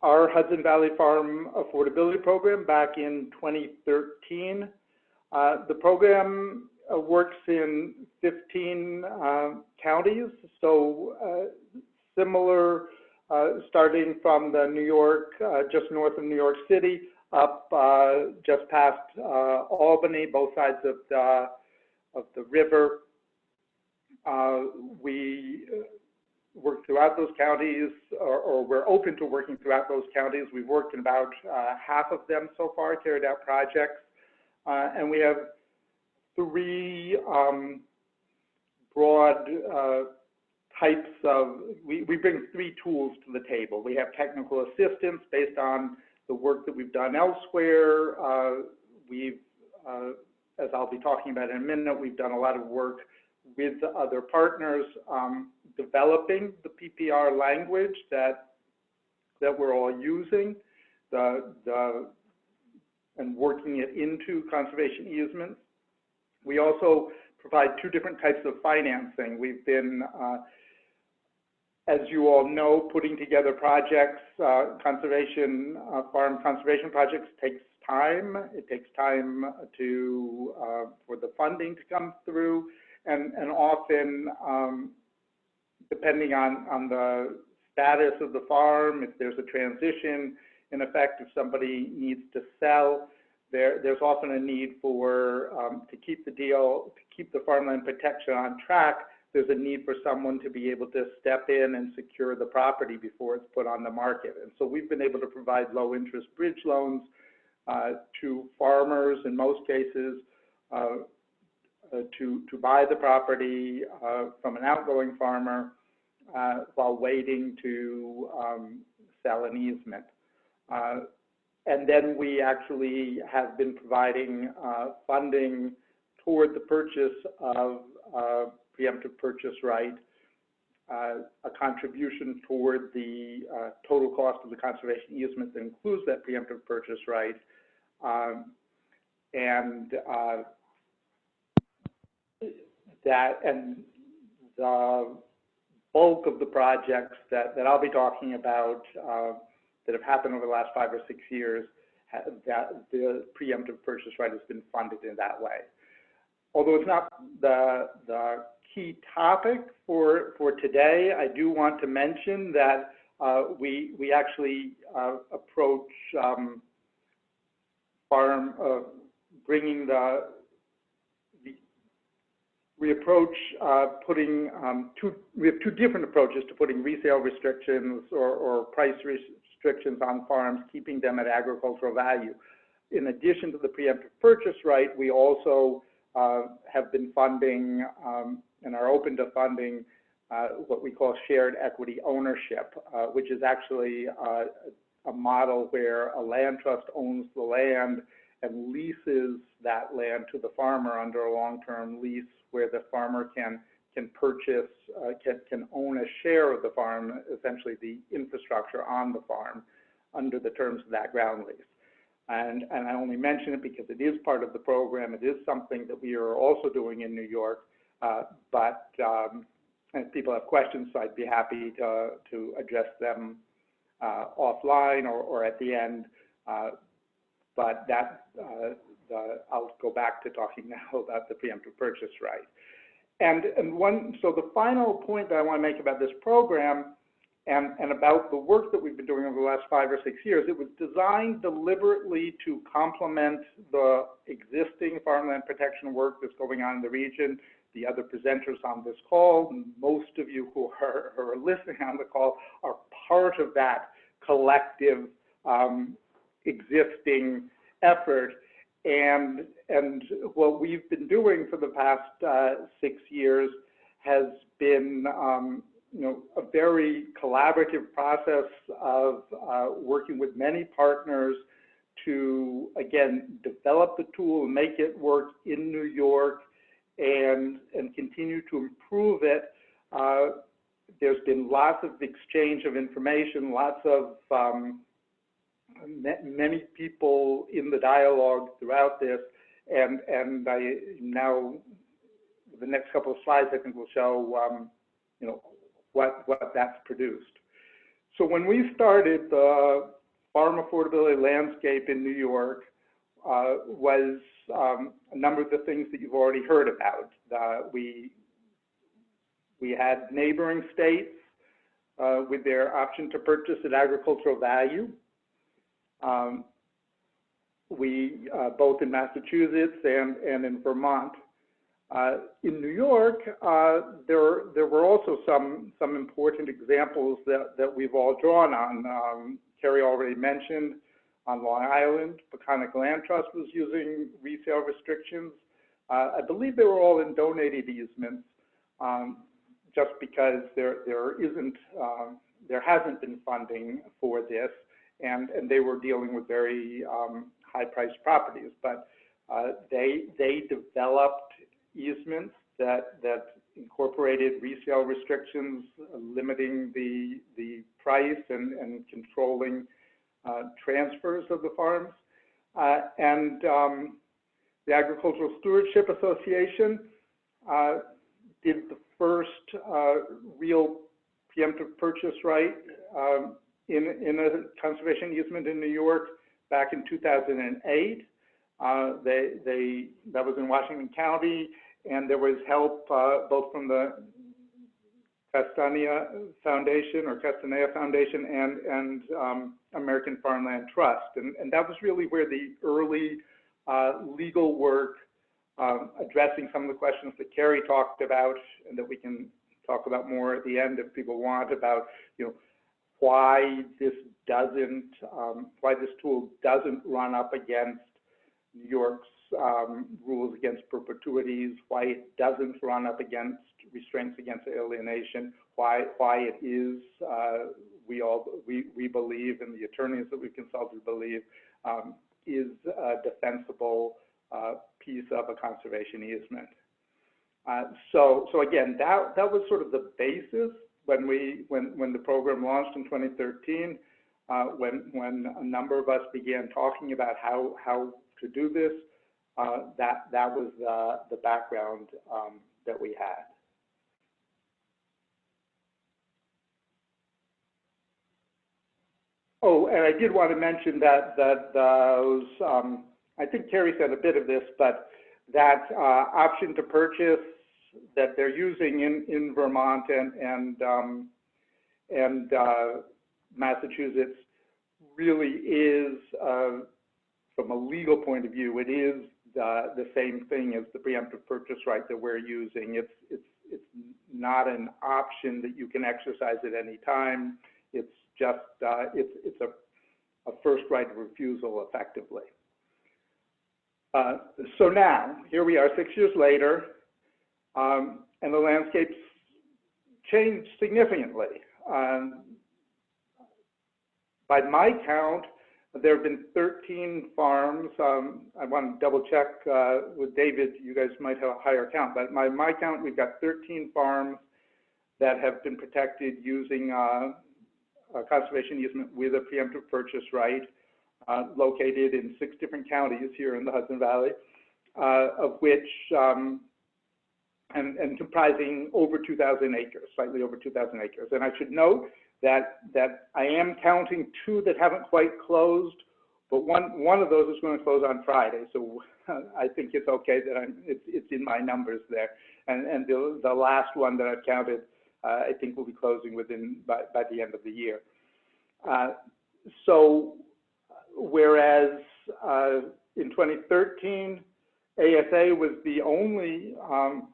our Hudson Valley Farm Affordability Program back in 2013. Uh, the program uh, works in 15 uh, counties, so uh, similar uh, starting from the New York, just north of New York City, up just past Albany, both sides of the, of the river. We work throughout those counties, or, or, we're open to working throughout those counties. We've worked in about uh, half of them so far, carried out projects, uh, and we have three um, broad uh, types of, we, we bring three tools to the table. We have technical assistance based on the work that we've done elsewhere. Uh, we've, uh, as I'll be talking about in a minute, we've done a lot of work with other partners um, developing the PPR language that that we're all using, the, the, and working it into conservation easements. We also provide two different types of financing. We've been uh, as you all know, putting together projects, uh, conservation, uh, farm conservation projects takes time. It takes time to, uh, for the funding to come through. And, and often, um, depending on, on the status of the farm, if there's a transition, in effect, if somebody needs to sell, there, there's often a need for, um, to keep the deal, to keep the farmland protection on track, there's a need for someone to be able to step in and secure the property before it's put on the market. And so we've been able to provide low interest bridge loans uh, to farmers in most cases, uh, to, to buy the property uh, from an outgoing farmer uh, while waiting to um, sell an easement. Uh, and then we actually have been providing uh, funding toward the purchase of uh, preemptive purchase right, uh, a contribution toward the uh, total cost of the conservation easement that includes that preemptive purchase right, um, and uh, that and the bulk of the projects that, that I'll be talking about uh, that have happened over the last five or six years, that the preemptive purchase right has been funded in that way. Although it's not the, the key topic for, for today, I do want to mention that uh, we, we actually uh, approach um, farm, uh, bringing the, the, we approach uh, putting um, two, we have two different approaches to putting resale restrictions or, or price restrictions on farms, keeping them at agricultural value. In addition to the preemptive purchase right, we also uh, have been funding um, and are open to funding uh, what we call shared equity ownership, uh, which is actually uh, a model where a land trust owns the land and leases that land to the farmer under a long-term lease where the farmer can can purchase, uh, can, can own a share of the farm, essentially the infrastructure on the farm under the terms of that ground lease. And, and I only mention it because it is part of the program. It is something that we are also doing in New York. Uh, but um, if people have questions, so I'd be happy to, to address them uh, offline or, or at the end. Uh, but that, uh, I'll go back to talking now about the preemptive purchase right. And, and one, so the final point that I want to make about this program and, and about the work that we've been doing over the last five or six years, it was designed deliberately to complement the existing farmland protection work that's going on in the region. The other presenters on this call, most of you who are, who are listening on the call are part of that collective um, existing effort. And, and what we've been doing for the past uh, six years has been um, you know, a very collaborative process of uh, working with many partners to, again, develop the tool, make it work in New York, and, and continue to improve it. Uh, there's been lots of exchange of information, lots of um, many people in the dialogue throughout this, and and I now the next couple of slides I think will show um, you know what what that's produced. So when we started the farm affordability landscape in New York uh, was um, a number of the things that you've already heard about. Uh, we we had neighboring states uh, with their option to purchase at agricultural value. Um, we, uh, both in Massachusetts and, and in Vermont. Uh, in New York, uh, there, there were also some, some important examples that, that we've all drawn on. Um, Carrie already mentioned on Long Island, Peconic Land Trust was using resale restrictions. Uh, I believe they were all in donated easements, um, just because there, there isn't, um, there hasn't been funding for this and, and they were dealing with very um, high-priced properties. But uh, they, they developed easements that, that incorporated resale restrictions, uh, limiting the, the price and, and controlling uh, transfers of the farms. Uh, and um, the Agricultural Stewardship Association uh, did the first uh, real preemptive purchase right um, in, in a conservation easement in New York back in 2008. Uh, they, they, that was in Washington County, and there was help uh, both from the Castanea Foundation or Castanea Foundation and, and um, American Farmland Trust. And, and that was really where the early uh, legal work um, addressing some of the questions that Carrie talked about and that we can talk about more at the end if people want about, you know, why this doesn't, um, why this tool doesn't run up against New York's um, rules against perpetuities, why it doesn't run up against restraints against alienation, why why it is uh, we all we we believe and the attorneys that we consulted believe um, is a defensible uh, piece of a conservation easement. Uh, so so again, that that was sort of the basis when we when when the program launched in 2013. Uh, when when a number of us began talking about how how to do this, uh, that that was uh, the background um, that we had. Oh, and I did want to mention that that those um, I think Carrie said a bit of this, but that uh, option to purchase that they're using in in Vermont and and um, and uh, Massachusetts really is, uh, from a legal point of view, it is the, the same thing as the preemptive purchase right that we're using. It's, it's, it's not an option that you can exercise at any time. It's just, uh, it's, it's a, a first right of refusal effectively. Uh, so now, here we are six years later, um, and the landscape's changed significantly. Um, by my count, there have been 13 farms. Um, I want to double check uh, with David. You guys might have a higher count, but my my count, we've got 13 farms that have been protected using uh, a conservation easement with a preemptive purchase right, uh, located in six different counties here in the Hudson Valley, uh, of which um, and, and comprising over 2,000 acres, slightly over 2,000 acres. And I should note that that I am counting two that haven't quite closed, but one one of those is going to close on Friday. So I think it's okay that I'm it's, it's in my numbers there. And and the the last one that I've counted, uh, I think will be closing within by by the end of the year. Uh, so whereas uh, in 2013, ASA was the only um,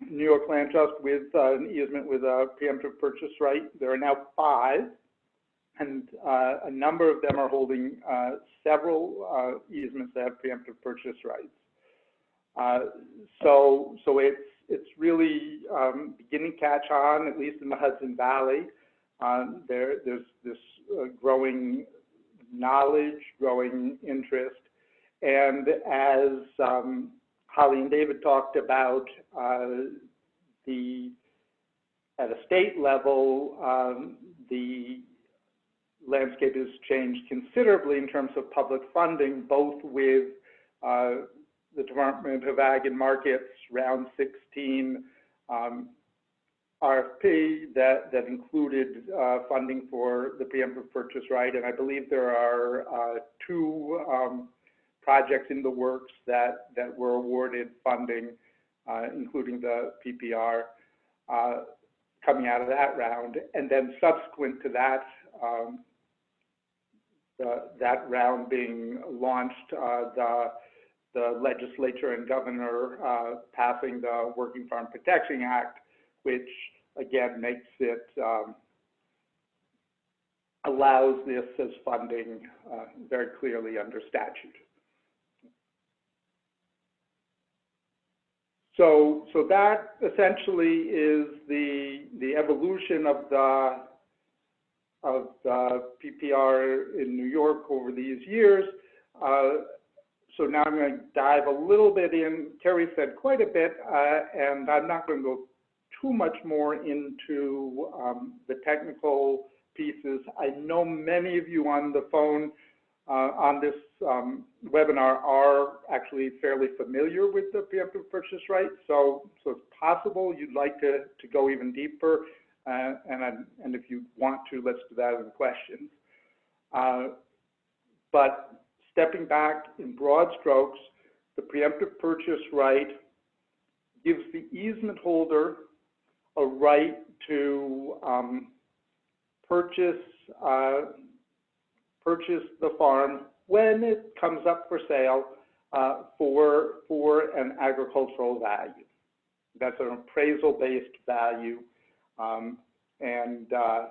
New York Land Trust with uh, an easement with a preemptive purchase right. There are now five, and uh, a number of them are holding uh, several uh, easements that have preemptive purchase rights. Uh, so, so it's it's really um, beginning to catch on, at least in the Hudson Valley. Um, there, there's this uh, growing knowledge, growing interest, and as um, Holly and David talked about uh, the, at a state level, um, the landscape has changed considerably in terms of public funding, both with uh, the Department of Ag and Markets round 16 um, RFP that, that included uh, funding for the preemptive purchase right. And I believe there are uh, two um, projects in the works that, that were awarded funding, uh, including the PPR, uh, coming out of that round. And then subsequent to that, um, the, that round being launched, uh, the, the legislature and governor passing the Working Farm Protection Act, which again makes it um, allows this as funding very clearly under statute. So, so that essentially is the, the evolution of the, of the PPR in New York over these years. Uh, so now I'm going to dive a little bit in. Terry said quite a bit, uh, and I'm not going to go too much more into um, the technical pieces. I know many of you on the phone uh, on this um, webinar are actually fairly familiar with the preemptive purchase right. So, so it's possible you'd like to, to go even deeper. Uh, and, and if you want to, let's do that in questions. Uh, but stepping back in broad strokes, the preemptive purchase right gives the easement holder a right to um, purchase uh, purchase the farm when it comes up for sale uh, for, for an agricultural value. That's an appraisal-based value. Um, and uh,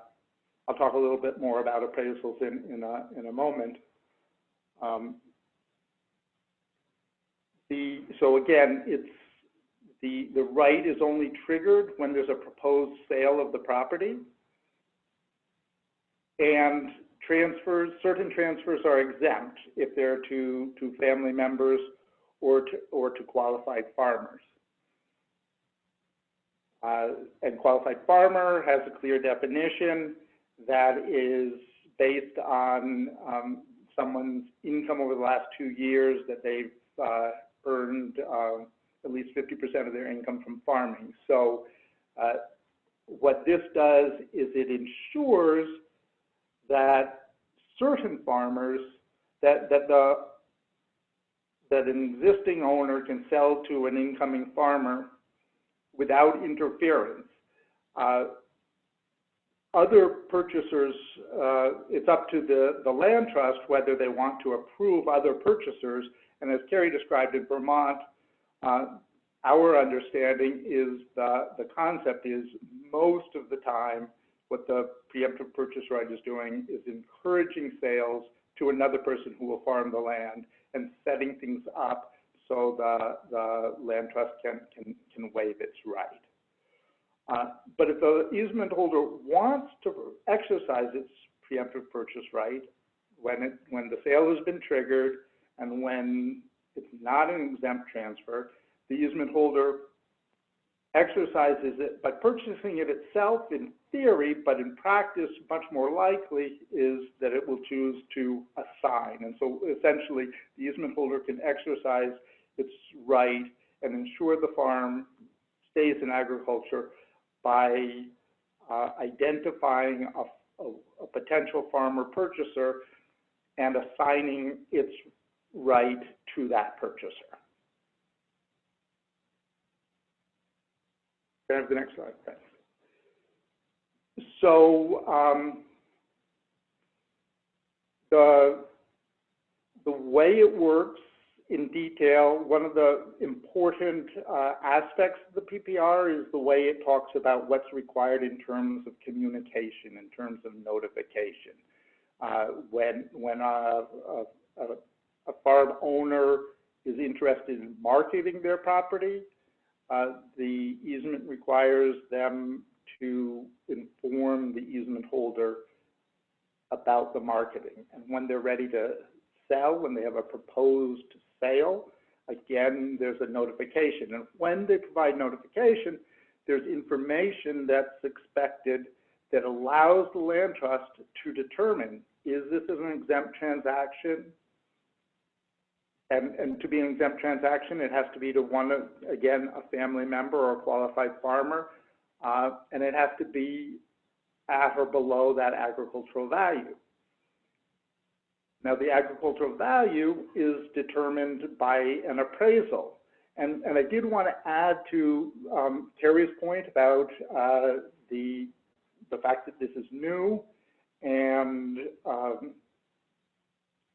I'll talk a little bit more about appraisals in, in, a, in a moment. Um, The, so again, it's, the, the right is only triggered when there's a proposed sale of the property. And transfers, certain transfers are exempt if they're to, to family members or to, or to qualified farmers. Uh, and qualified farmer has a clear definition that is based on um, someone's income over the last two years that they've uh, earned uh, at least 50% of their income from farming. So uh, what this does is it ensures that certain farmers, that, that the that an existing owner can sell to an incoming farmer without interference. Uh, other purchasers, uh, it's up to the, the land trust whether they want to approve other purchasers. And as Carrie described in Vermont, uh, our understanding is the, the concept is most of the time what the preemptive purchase right is doing is encouraging sales to another person who will farm the land and setting things up so the, the land trust can, can, can waive its right. Uh, but if the easement holder wants to exercise its preemptive purchase right, when, it, when the sale has been triggered and when it's not an exempt transfer, the easement holder exercises it by purchasing it itself in theory, but in practice, much more likely is that it will choose to assign. And so essentially, the easement holder can exercise its right and ensure the farm stays in agriculture by uh, identifying a, a, a potential farmer purchaser and assigning its right to that purchaser. Can I have the next slide, thanks. So um, the, the way it works in detail, one of the important uh, aspects of the PPR is the way it talks about what's required in terms of communication, in terms of notification. Uh, when when a, a, a, farm owner is interested in marketing their property, uh, the easement requires them to inform the easement holder about the marketing. And when they're ready to sell, when they have a proposed sale, again, there's a notification. And when they provide notification, there's information that's expected that allows the land trust to determine, is this an exempt transaction? And, and to be an exempt transaction, it has to be to one, again, a family member or a qualified farmer, uh, and it has to be at or below that agricultural value. Now, the agricultural value is determined by an appraisal. And, and I did want to add to um, Terry's point about uh, the, the fact that this is new and um,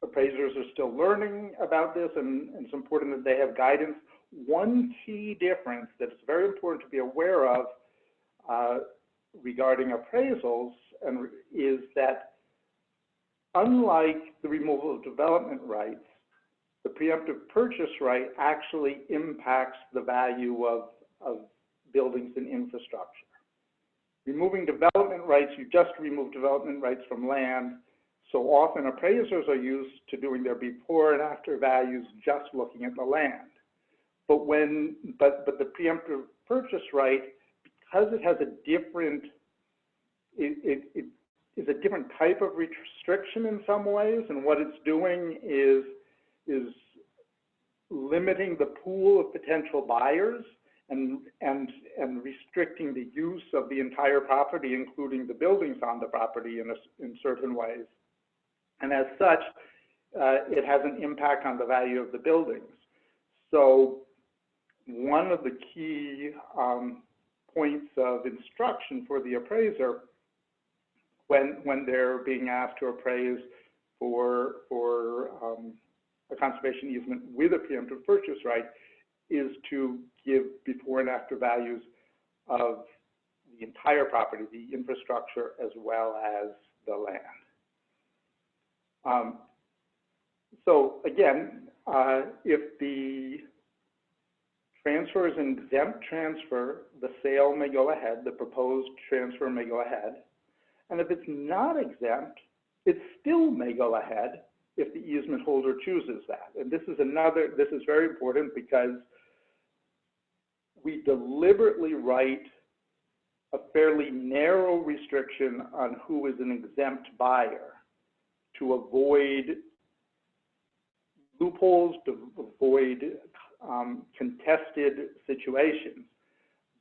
appraisers are still learning about this and, and it's important that they have guidance. One key difference that is very important to be aware of uh, regarding appraisals and is that unlike the removal of development rights, the preemptive purchase right actually impacts the value of, of buildings and infrastructure. Removing development rights, you just remove development rights from land. So often appraisers are used to doing their before and after values just looking at the land. But when, but, but the preemptive purchase right, because it has a different, it, it, it is a different type of restriction in some ways, and what it's doing is, is limiting the pool of potential buyers and, and, and restricting the use of the entire property, including the buildings on the property in, a, in certain ways. And as such, uh, it has an impact on the value of the buildings. So one of the key um, points of instruction for the appraiser when, when they're being asked to appraise for, for um, a conservation easement with a preemptive purchase right is to give before and after values of the entire property, the infrastructure, as well as the land. Um, so again, uh, if the transfer is an exempt transfer, the sale may go ahead, the proposed transfer may go ahead. And if it's not exempt, it still may go ahead if the easement holder chooses that. And this is another, this is very important because we deliberately write a fairly narrow restriction on who is an exempt buyer to avoid loopholes, to avoid um, contested situations.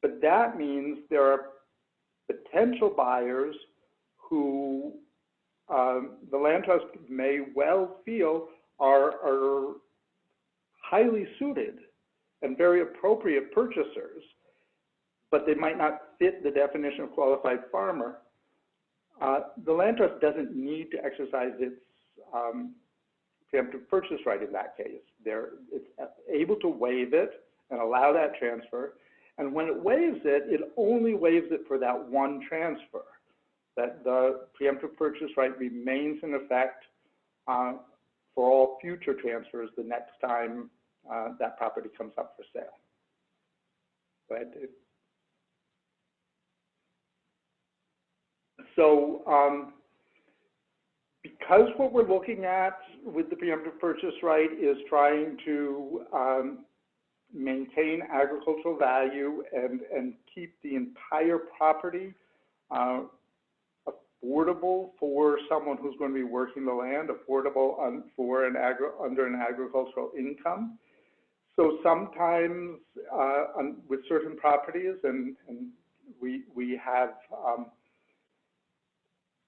But that means there are potential buyers who um, the land trust may well feel are, are highly suited and very appropriate purchasers, but they might not fit the definition of qualified farmer. Uh, the land trust doesn't need to exercise its um, preemptive purchase right in that case. They're, it's able to waive it and allow that transfer. And when it waives it, it only waives it for that one transfer that the preemptive purchase right remains in effect uh, for all future transfers the next time uh, that property comes up for sale. Go ahead, Dave. So um, because what we're looking at with the preemptive purchase right is trying to um, maintain agricultural value and, and keep the entire property uh, affordable for someone who's going to be working the land, affordable for an agri under an agricultural income. So sometimes uh, on, with certain properties, and, and we, we have um,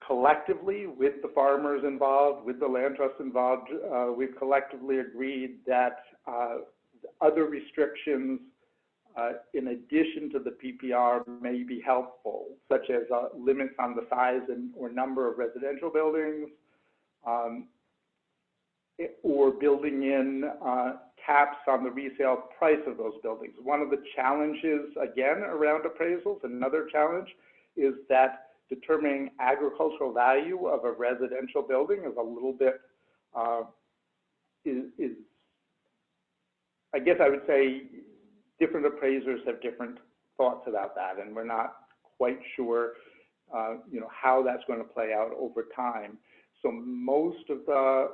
collectively with the farmers involved, with the land trust involved, uh, we've collectively agreed that uh, other restrictions uh, in addition to the PPR may be helpful, such as uh, limits on the size and or number of residential buildings, um, or building in uh, caps on the resale price of those buildings. One of the challenges, again, around appraisals, another challenge, is that determining agricultural value of a residential building is a little bit, uh, is, is, I guess I would say different appraisers have different thoughts about that, and we're not quite sure, uh, you know, how that's going to play out over time. So most of the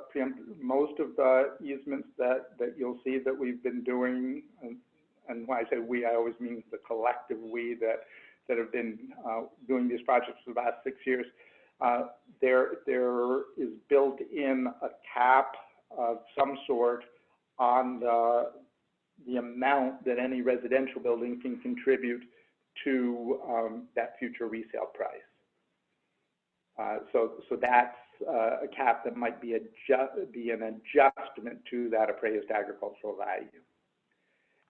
most of the easements that that you'll see that we've been doing, and, and when I say we, I always mean the collective we that that have been uh, doing these projects for the last six years. Uh, there there is built in a cap of some sort on the the amount that any residential building can contribute to um, that future resale price. Uh, so, so that's uh, a cap that might be, adjust, be an adjustment to that appraised agricultural value.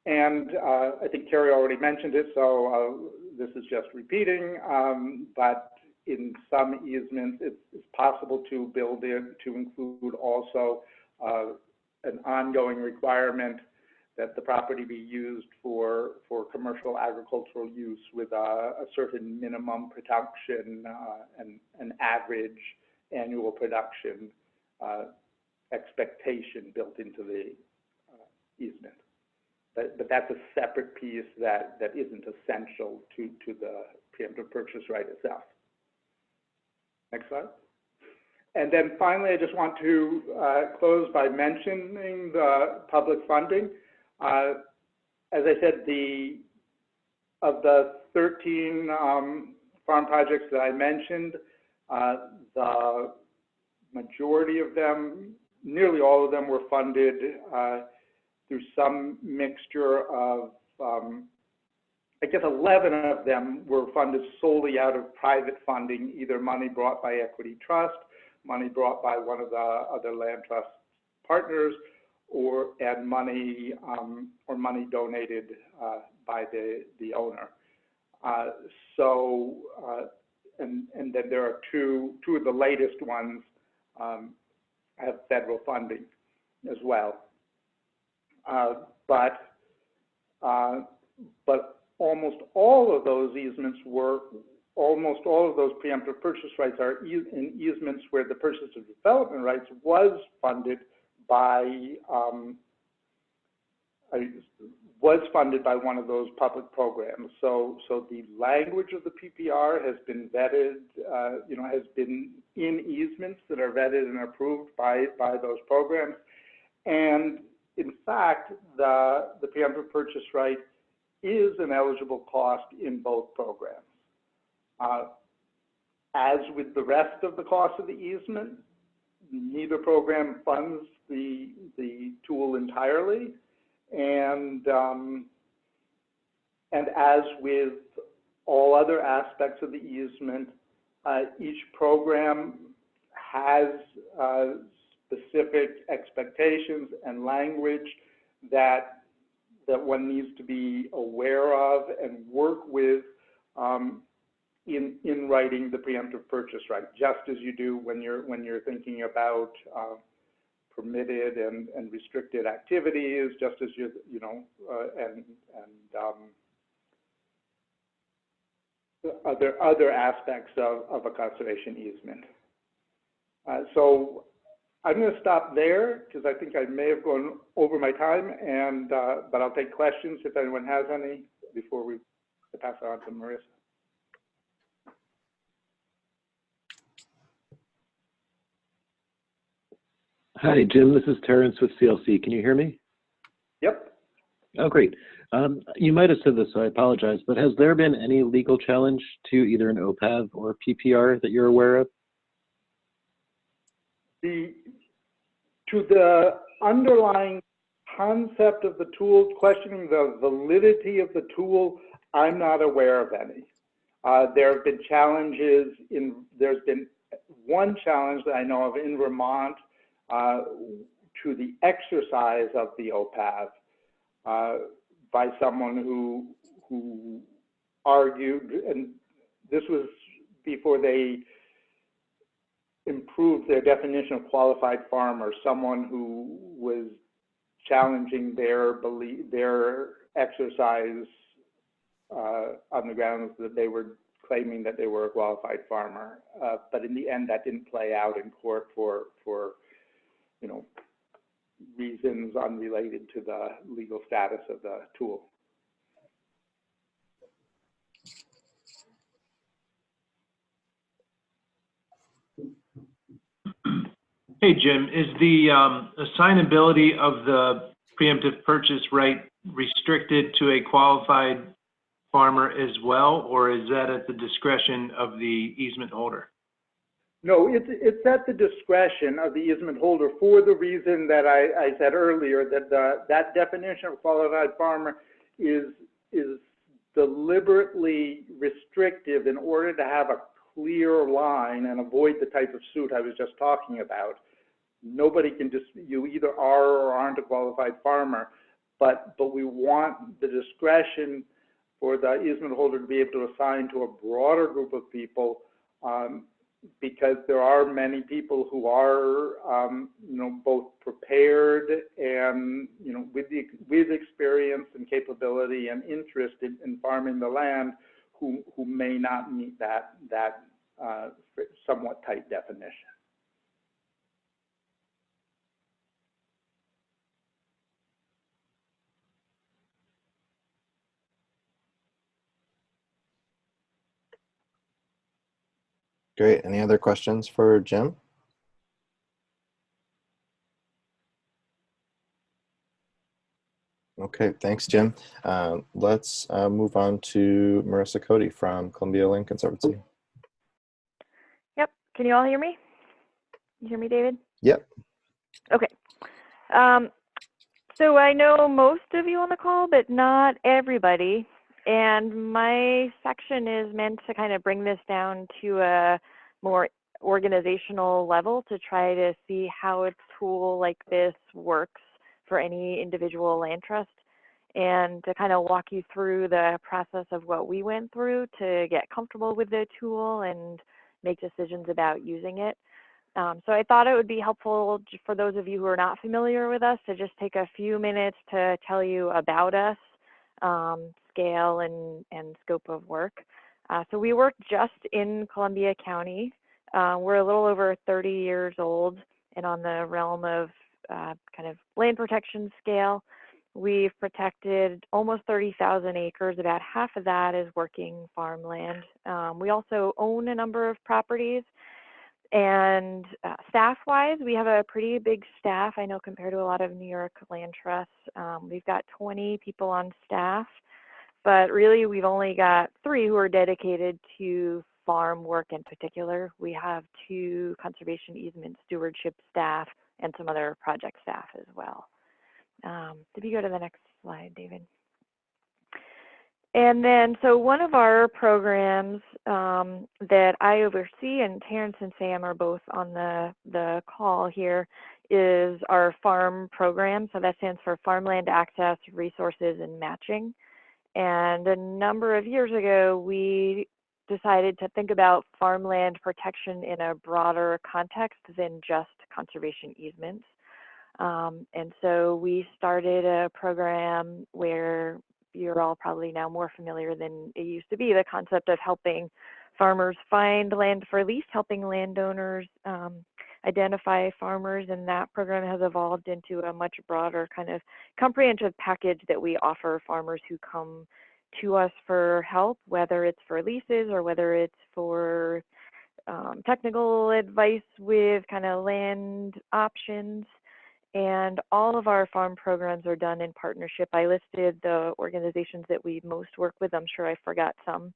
And uh, I think Carrie already mentioned it, so uh, this is just repeating, um, but in some easements, it's, it's, possible to build in to include also uh, an ongoing requirement that the property be used for, for commercial agricultural use with a, a certain minimum production uh, and an average annual production uh, expectation built into the uh, easement. But, but that's a separate piece that, that isn't essential to, to the preemptive purchase right itself. Next slide. And then finally, I just want to uh, close by mentioning the public funding. Uh, as I said, the of the 13 um, farm projects that I mentioned, uh, the majority of them, nearly all of them were funded uh, through some mixture of, um, I guess 11 of them were funded solely out of private funding, either money brought by Equity Trust, money brought by one of the other land trust partners, or and money um, or money donated uh, by the the owner. Uh, so uh, and and then there are two two of the latest ones um, have federal funding as well. Uh, but uh, but almost all of those easements were almost all of those preemptive purchase rights are in easements where the purchase of development rights was funded by um, was funded by one of those public programs. So, so the language of the PPR has been vetted, uh, you know, has been in easements that are vetted and approved by, by those programs. And in fact, the, the preemptive purchase right is an eligible cost in both programs. Uh, as with the rest of the cost of the easement, neither program funds the, the tool entirely. And, um, and as with all other aspects of the easement, uh, each program has uh, specific expectations and language that, that one needs to be aware of and work with um, in, in writing the preemptive purchase right, just as you do when you're, when you're thinking about uh, permitted and, and restricted activities, just as you, you know, uh, and, and um, other, other aspects of, of a conservation easement. Uh, so I'm going to stop there because I think I may have gone over my time, and uh, but I'll take questions if anyone has any before we pass it on to Marissa. Hi, Jim. This is Terrence with CLC. Can you hear me? Yep. Oh, great. Um, you might have said this, so I apologize, but has there been any legal challenge to either an OPAV or PPR that you're aware of? The, to the underlying concept of the tool, questioning the validity of the tool, I'm not aware of any. Uh, there have been challenges in, there's been one challenge that I know of in Vermont uh, to the exercise of the OPAV uh, by someone who who argued, and this was before they improved their definition of qualified farmer, someone who was challenging their belief, their exercise uh, on the grounds that they were claiming that they were a qualified farmer. Uh, but in the end, that didn't play out in court for for you know, reasons unrelated to the legal status of the tool. Hey, Jim, is the um, assignability of the preemptive purchase right restricted to a qualified farmer as well, or is that at the discretion of the easement holder? No, it's, it's at the discretion of the easement holder for the reason that I, I said earlier, that the, that definition of qualified farmer is, is deliberately restrictive in order to have a clear line and avoid the type of suit I was just talking about. Nobody can just, you either are or aren't a qualified farmer, but, but we want the discretion for the easement holder to be able to assign to a broader group of people um, because there are many people who are, um, you know, both prepared and, you know, with the with experience and capability and interest in, in farming the land, who who may not meet that that uh, somewhat tight definition. Great. Any other questions for Jim? Okay, thanks, Jim. Uh, let's uh, move on to Marissa Cody from Columbia Land Conservancy. Yep. Can you all hear me? You hear me, David? Yep. Okay. Um, so I know most of you on the call, but not everybody. And my section is meant to kind of bring this down to a more organizational level to try to see how a tool like this works for any individual land trust and to kind of walk you through the process of what we went through to get comfortable with the tool and make decisions about using it. Um, so I thought it would be helpful for those of you who are not familiar with us to just take a few minutes to tell you about us, um, scale and, and scope of work. Uh, so we work just in Columbia County. Uh, we're a little over 30 years old and on the realm of uh, kind of land protection scale. we've protected almost 30,000 acres. About half of that is working farmland. Um, we also own a number of properties. And uh, staff-wise, we have a pretty big staff. I know compared to a lot of New York land trusts, um, we've got 20 people on staff, but really we've only got three who are dedicated to farm work in particular. We have two conservation easement stewardship staff and some other project staff as well. Um, if you go to the next slide, David. And then, so one of our programs um, that I oversee, and Terrence and Sam are both on the, the call here, is our farm program. So that stands for Farmland Access, Resources, and Matching. And a number of years ago, we decided to think about farmland protection in a broader context than just conservation easements. Um, and so we started a program where you're all probably now more familiar than it used to be, the concept of helping farmers find land for lease, helping landowners um, identify farmers, and that program has evolved into a much broader kind of comprehensive package that we offer farmers who come to us for help, whether it's for leases or whether it's for um, technical advice with kind of land options. And all of our farm programs are done in partnership. I listed the organizations that we most work with. I'm sure I forgot some.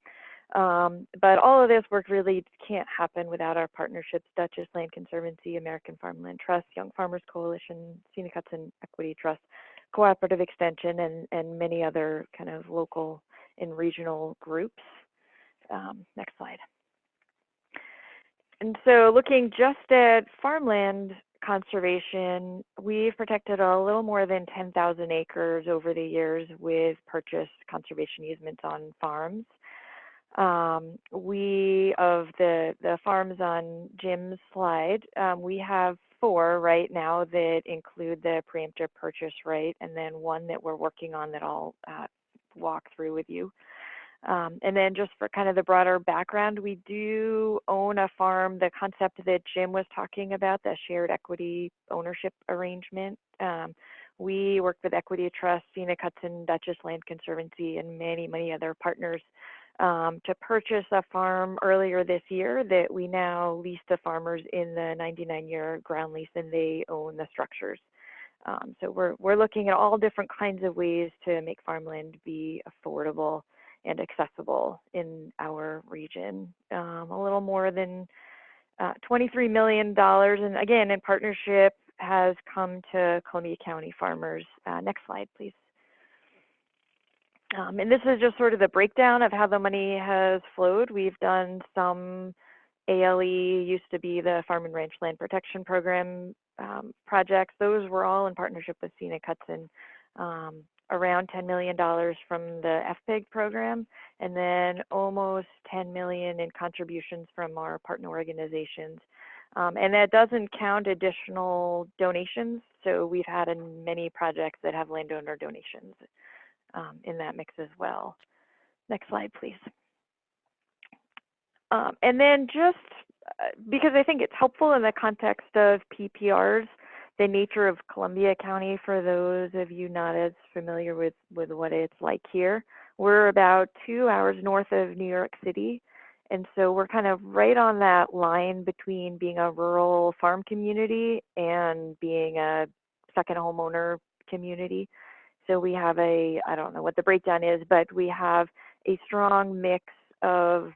Um, but all of this work really can't happen without our partnerships, Dutchess Land Conservancy, American Farmland Trust, Young Farmers Coalition, Scenic Hudson Equity Trust, Cooperative Extension, and, and many other kind of local and regional groups. Um, next slide. And so looking just at farmland conservation, we've protected a little more than 10,000 acres over the years with purchased conservation easements on farms. Um, we, of the, the farms on Jim's slide, um, we have four right now that include the preemptive purchase right, and then one that we're working on that I'll uh, walk through with you. Um, and then just for kind of the broader background, we do own a farm, the concept that Jim was talking about, the shared equity ownership arrangement. Um, we work with Equity Trust, Scenic Hudson, Dutchess Land Conservancy, and many, many other partners um, to purchase a farm earlier this year that we now lease to farmers in the 99 year ground lease and they own the structures. Um, so we're, we're looking at all different kinds of ways to make farmland be affordable and accessible in our region. Um, a little more than uh, $23 million, and again, in partnership, has come to Columbia County farmers. Uh, next slide, please. Um, and this is just sort of the breakdown of how the money has flowed. We've done some ALE, used to be the Farm and Ranch Land Protection Program um, projects. Those were all in partnership with Scenic Hudson. Um, around $10 million from the FPIG program, and then almost 10 million in contributions from our partner organizations. Um, and that doesn't count additional donations. So we've had many projects that have landowner donations um, in that mix as well. Next slide, please. Um, and then just uh, because I think it's helpful in the context of PPRs, the nature of Columbia County, for those of you not as familiar with, with what it's like here, we're about two hours north of New York City. And so we're kind of right on that line between being a rural farm community and being a second homeowner community. So we have a, I don't know what the breakdown is, but we have a strong mix of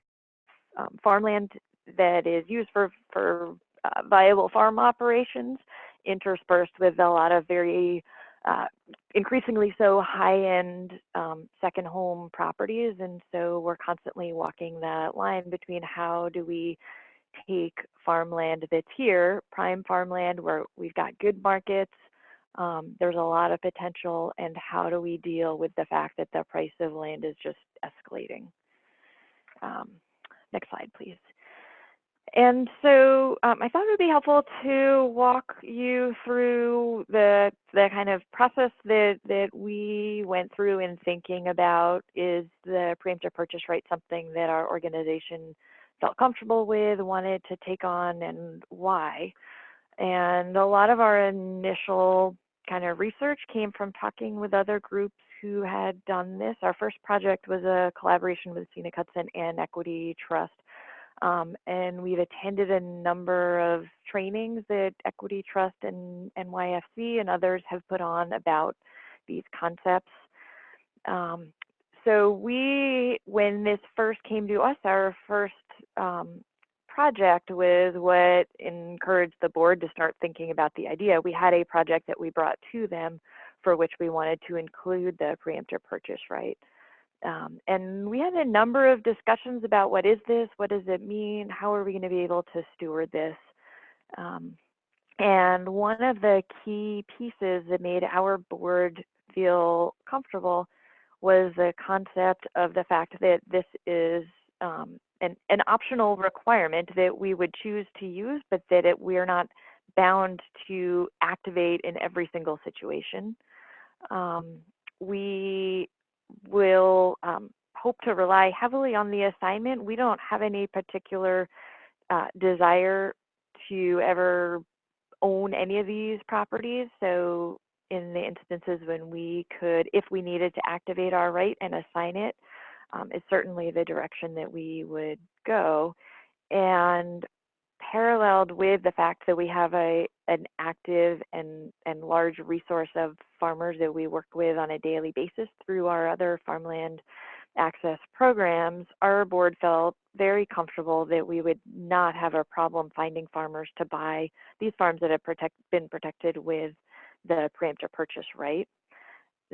um, farmland that is used for, for uh, viable farm operations interspersed with a lot of very uh, increasingly so high-end um, second home properties. And so we're constantly walking that line between how do we take farmland that's here, prime farmland where we've got good markets, um, there's a lot of potential, and how do we deal with the fact that the price of land is just escalating? Um, next slide, please. And so um, I thought it would be helpful to walk you through the the kind of process that that we went through in thinking about is the preemptive purchase right something that our organization felt comfortable with, wanted to take on, and why. And a lot of our initial kind of research came from talking with other groups who had done this. Our first project was a collaboration with Scenic Hudson and Equity Trust. Um, and we've attended a number of trainings that Equity Trust and NYFC and others have put on about these concepts. Um, so we, when this first came to us, our first um, project was what encouraged the board to start thinking about the idea. We had a project that we brought to them for which we wanted to include the preemptive purchase right. Um, and we had a number of discussions about what is this, what does it mean, how are we going to be able to steward this. Um, and one of the key pieces that made our board feel comfortable was the concept of the fact that this is um, an, an optional requirement that we would choose to use, but that it, we're not bound to activate in every single situation. Um, we will um, hope to rely heavily on the assignment. We don't have any particular uh, desire to ever own any of these properties. So in the instances when we could, if we needed to activate our right and assign it, um, is certainly the direction that we would go. And paralleled with the fact that we have a an active and and large resource of farmers that we work with on a daily basis through our other farmland access programs, our board felt very comfortable that we would not have a problem finding farmers to buy these farms that have protect, been protected with the preemptive purchase right.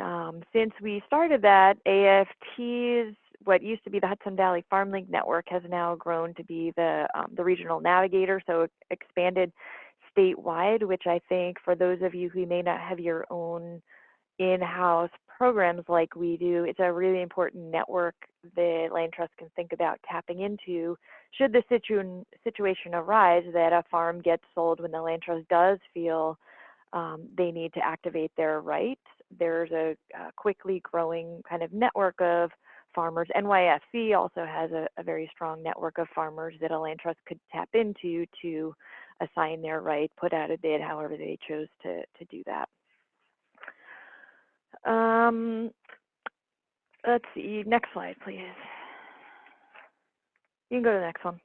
Um, since we started that, AFT's what used to be the Hudson Valley Farm FarmLink Network has now grown to be the um, the regional navigator, so expanded statewide. Which I think for those of you who may not have your own in-house programs like we do, it's a really important network that Land Trust can think about tapping into. Should the situ situation arise that a farm gets sold when the Land Trust does feel um, they need to activate their rights, there's a, a quickly growing kind of network of farmers. NYFC also has a, a, very strong network of farmers that a land trust could tap into to assign their right, put out a bid, however they chose to, to do that. Um, let's see, next slide, please. You can go to the next one.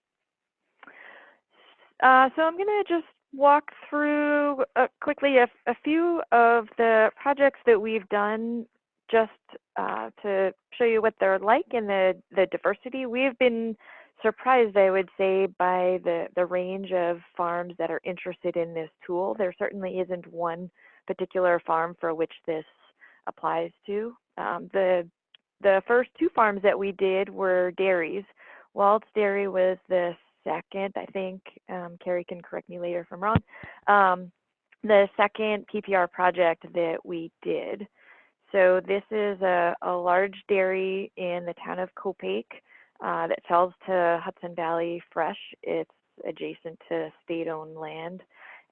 Uh, so I'm going to just walk through uh, quickly a, a, few of the projects that we've done just uh, to show you what they're like and the, the diversity. We've been surprised, I would say, by the, the range of farms that are interested in this tool. There certainly isn't one particular farm for which this applies to. Um, the, the first two farms that we did were dairies. Walt's Dairy was the second, I think, um, Carrie can correct me later if I'm wrong, um, the second PPR project that we did. So this is a, a large dairy in the town of Copake uh, that sells to Hudson Valley Fresh. It's adjacent to state-owned land.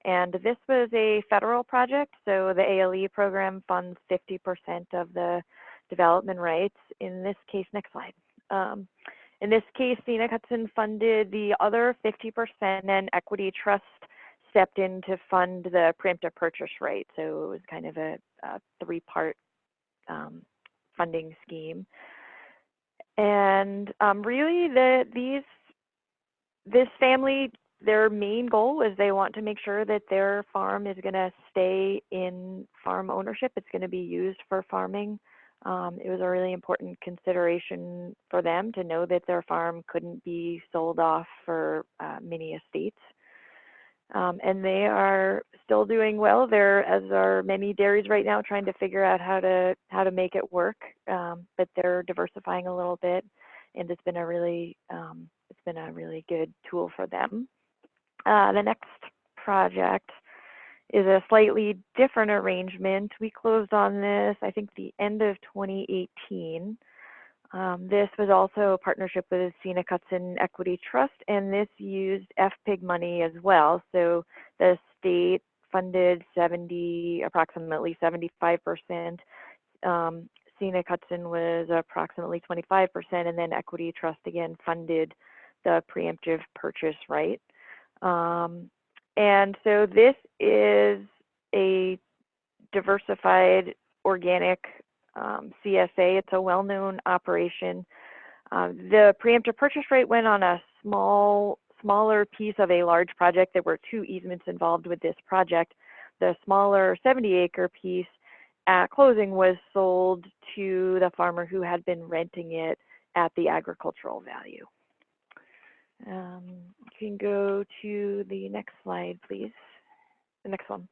And this was a federal project, so the ALE program funds 50% of the development rights. In this case, next slide. Um, in this case, Scenic Hudson funded the other 50% and Equity Trust stepped in to fund the preemptive purchase right. So it was kind of a, a three-part um, funding scheme. And um, really, the these this family, their main goal is they want to make sure that their farm is going to stay in farm ownership. It's going to be used for farming. Um, it was a really important consideration for them to know that their farm couldn't be sold off for uh, mini estates. Um, and they are still doing well. There, as are many dairies right now, trying to figure out how to how to make it work. Um, but they're diversifying a little bit, and it's been a really um, it's been a really good tool for them. Uh, the next project is a slightly different arrangement. We closed on this, I think, the end of 2018. Um, this was also a partnership with Scenic Hudson Equity Trust, and this used FPIG money as well. So the state funded 70, approximately 75%. Um, Scenic Hudson was approximately 25%, and then Equity Trust again funded the preemptive purchase right. Um, and so this is a diversified organic um, CSA. It's a well-known operation. Uh, the preemptive purchase rate went on a small, smaller piece of a large project. There were two easements involved with this project. The smaller 70-acre piece at closing was sold to the farmer who had been renting it at the agricultural value. Um, you can go to the next slide, please. The next one.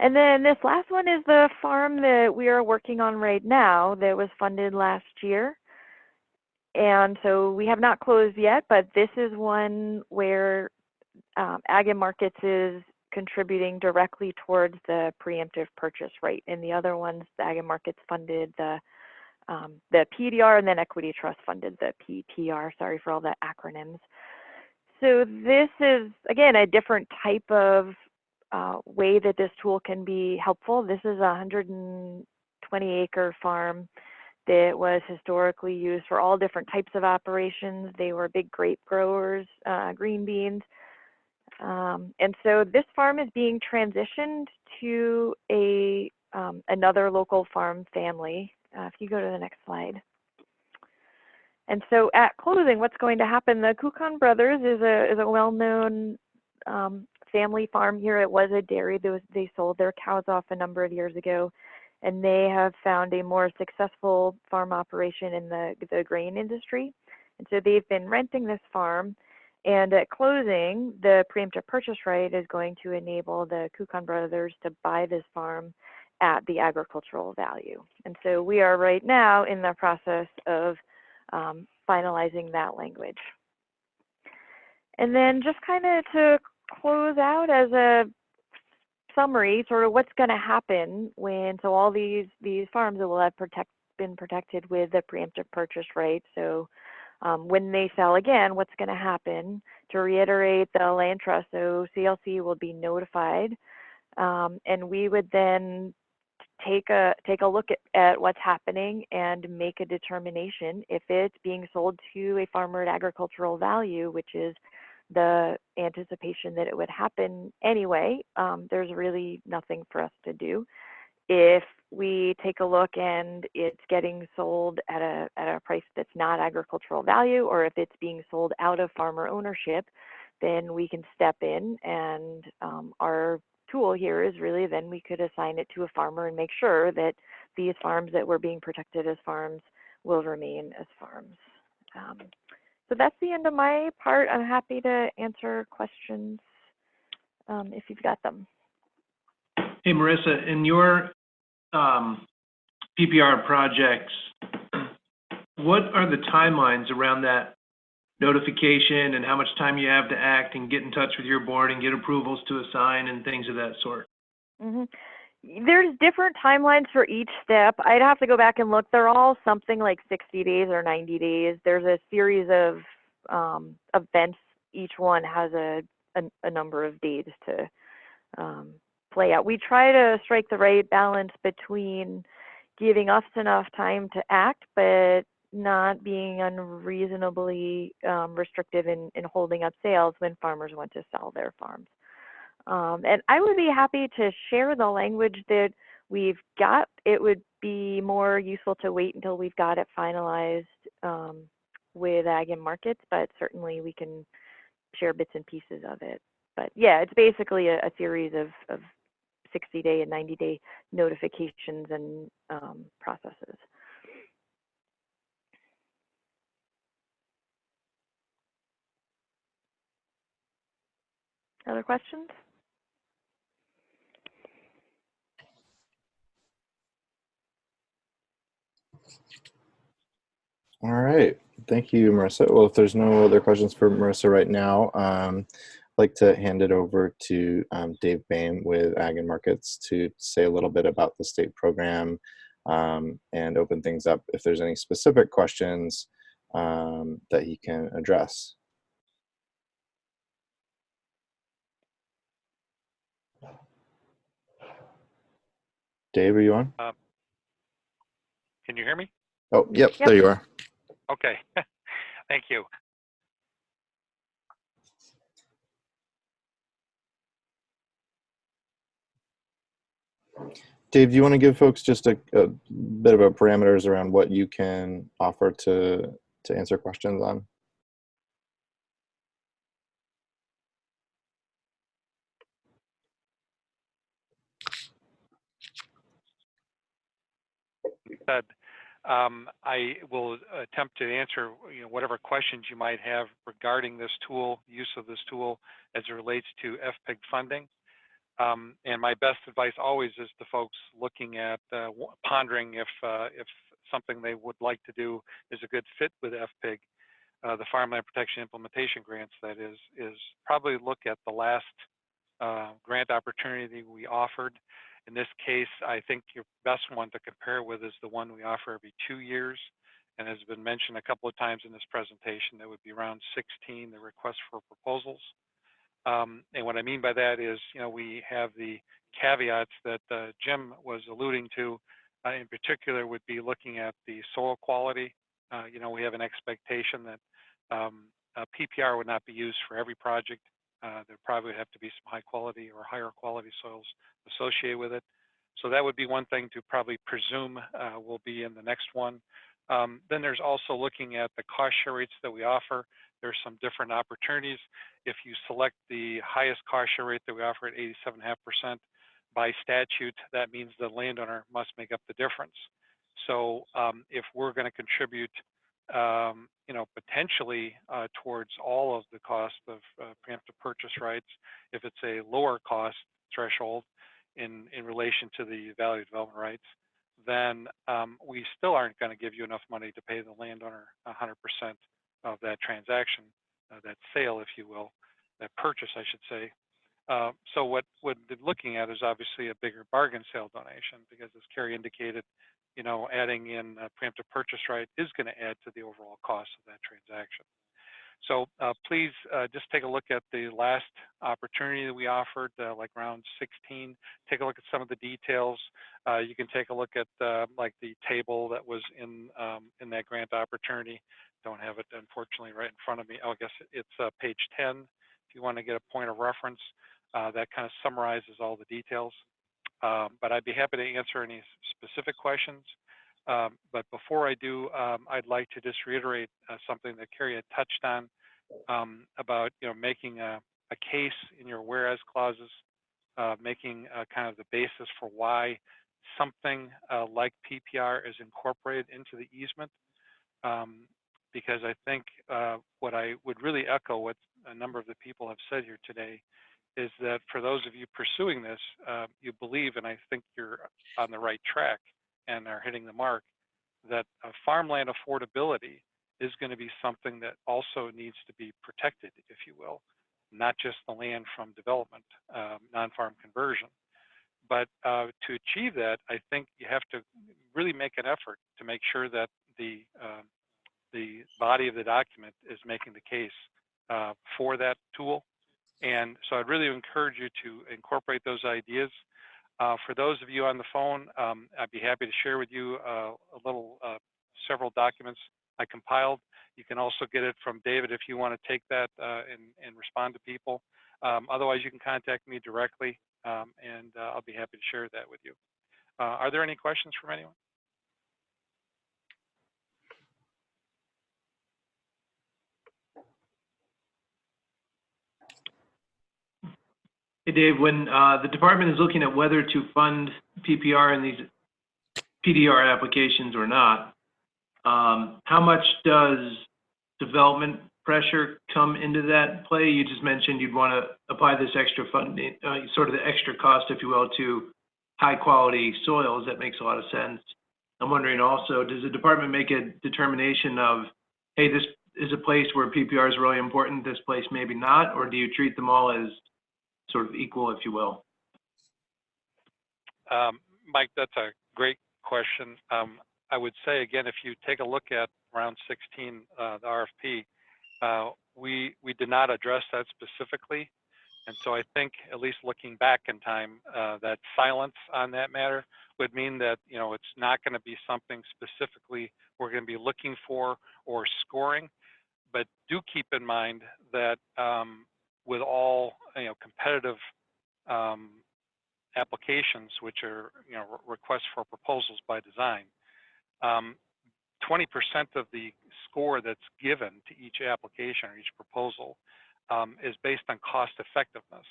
And then this last one is the farm that we are working on right now that was funded last year. And so we have not closed yet, but this is one where um, Ag and Markets is contributing directly towards the preemptive purchase rate. And the other ones, the Ag and Markets funded the um, the PDR and then Equity Trust funded the PPR. Sorry for all the acronyms. So this is, again, a different type of uh, way that this tool can be helpful. This is a 120 acre farm that was historically used for all different types of operations. They were big grape growers, uh, green beans. Um, and so this farm is being transitioned to a um, another local farm family. Uh, if you go to the next slide. And so at closing, what's going to happen? The Kukan Brothers is a is a well-known um, family farm here. It was a dairy. They, was, they sold their cows off a number of years ago, and they have found a more successful farm operation in the the grain industry. And so they've been renting this farm. And at closing, the preemptive purchase right is going to enable the Kukan Brothers to buy this farm at the agricultural value. And so we are right now in the process of um, finalizing that language. And then just kind of to close out as a summary, sort of what's going to happen when, so all these, these farms will have protect, been protected with the preemptive purchase right. So um, when they sell again, what's going to happen? To reiterate, the land trust, so CLC will be notified, um, and we would then take a take a look at, at what's happening and make a determination if it's being sold to a farmer at agricultural value, which is the anticipation that it would happen anyway. Um, there's really nothing for us to do. If we take a look and it's getting sold at a at a price that's not agricultural value, or if it's being sold out of farmer ownership, then we can step in and um, our tool here is really then we could assign it to a farmer and make sure that these farms that were being protected as farms will remain as farms. Um, so that's the end of my part. I'm happy to answer questions um, if you've got them. Hey, Marissa, in your um, PPR projects, what are the timelines around that notification and how much time you have to act and get in touch with your board and get approvals to assign and things of that sort? Mm-hmm. There's different timelines for each step. I'd have to go back and look. They're all something like 60 days or 90 days. There's a series of um, events. Each one has a, a, a number of days to um, play out. We try to strike the right balance between giving us enough time to act, but not being unreasonably um, restrictive in, in holding up sales when farmers want to sell their farms. Um, and I would be happy to share the language that we've got. It would be more useful to wait until we've got it finalized um, with Ag and Markets, but certainly we can share bits and pieces of it. But yeah, it's basically a, a series of, of 60 day and 90 day notifications and um, processes. Other questions? All right. Thank you, Marissa. Well, if there's no other questions for Marissa right now, um, I'd like to hand it over to um, Dave Behm with Ag and Markets to say a little bit about the state program um, and open things up if there's any specific questions um, that he can address. Dave, are you on? Can you hear me? Oh, yep, Yep. there you are. Okay. Thank you. Dave, do you want to give folks just a, a bit of a parameters around what you can offer to to answer questions on? said, um, I will attempt to answer you know, whatever questions you might have regarding this tool, use of this tool as it relates to FPIG funding. Um, and my best advice always is to folks looking at uh, pondering if uh, if something they would like to do is a good fit with FPIG. Uh, the Farmland Protection Implementation Grants, that is, is probably look at the last uh, grant opportunity we offered in this case, I think your best one to compare with is the one we offer every two years. And has been mentioned a couple of times in this presentation, that would be round 16, the request for proposals. Um, and what I mean by that is, you know, we have the caveats that uh, Jim was alluding to, uh, in particular would be looking at the soil quality. Uh, you know, we have an expectation that um, PPR would not be used for every project. Uh, there probably would have to be some high quality or higher quality soils associated with it. So that would be one thing to probably presume uh, will be in the next one. Um, then there's also looking at the cost share rates that we offer. There's some different opportunities. If you select the highest cost share rate that we offer at 87.5% by statute, that means the landowner must make up the difference. So um, if we're going to contribute um, you know, potentially uh, towards all of the cost of uh, preemptive purchase rights if it's a lower cost threshold in, in relation to the value development rights, then um, we still aren't going to give you enough money to pay the landowner 100% of that transaction, uh, that sale, if you will, that purchase, I should say. Uh, so what what they're looking at is obviously a bigger bargain sale donation because, as Carrie indicated, you know, adding in a preemptive purchase right is going to add to the overall cost of that transaction. So uh, please uh, just take a look at the last opportunity that we offered, uh, like round 16. Take a look at some of the details. Uh, you can take a look at uh, like the table that was in um, in that grant opportunity. Don't have it unfortunately right in front of me. Oh, I guess it's uh, page 10. If you want to get a point of reference, that kind of summarizes all the details. Um, but I'd be happy to answer any specific questions. Um, but before I do, um, I'd like to just reiterate uh, something that Carrie had touched on um, about you know making a, a, case in your whereas clauses, uh, making uh, kind of the basis for why something uh, like PPR is incorporated into the easement. Um, because I think uh, what I would really echo what a number of the people have said here today is that for those of you pursuing this, uh, you believe, and I think you're on the right track and are hitting the mark, that uh, farmland affordability is going to be something that also needs to be protected, if you will, not just the land from development, um, non-farm conversion. But uh, to achieve that, I think you have to really make an effort to make sure that the uh, the body of the document is making the case uh, for that tool and so I'd really encourage you to incorporate those ideas. Uh, for those of you on the phone, um, I'd be happy to share with you uh, a little, uh, several documents I compiled. You can also get it from David if you want to take that uh, and, and, respond to people. Um, otherwise, you can contact me directly, um, and uh, I'll be happy to share that with you. Uh, are there any questions from anyone? Hey, Dave, when uh, the department is looking at whether to fund PPR in these PDR applications or not, um, how much does development pressure come into that play? You just mentioned you'd want to apply this extra funding, uh, sort of the extra cost, if you will, to high quality soils. That makes a lot of sense. I'm wondering also, does the department make a determination of, hey, this is a place where PPR is really important, this place maybe not, or do you treat them all as sort of equal, if you will? Um, Mike, that's a great question. Um, I would say again, if you take a look at round 16, uh, the RFP, uh, we we did not address that specifically, and so I think at least looking back in time, uh, that silence on that matter would mean that you know it's not going to be something specifically we're going to be looking for or scoring. But do keep in mind that um, with all you know competitive um, applications, which are you know re- requests for proposals by design, um, 20% of the score that's given to each application or each proposal um, is based on cost effectiveness.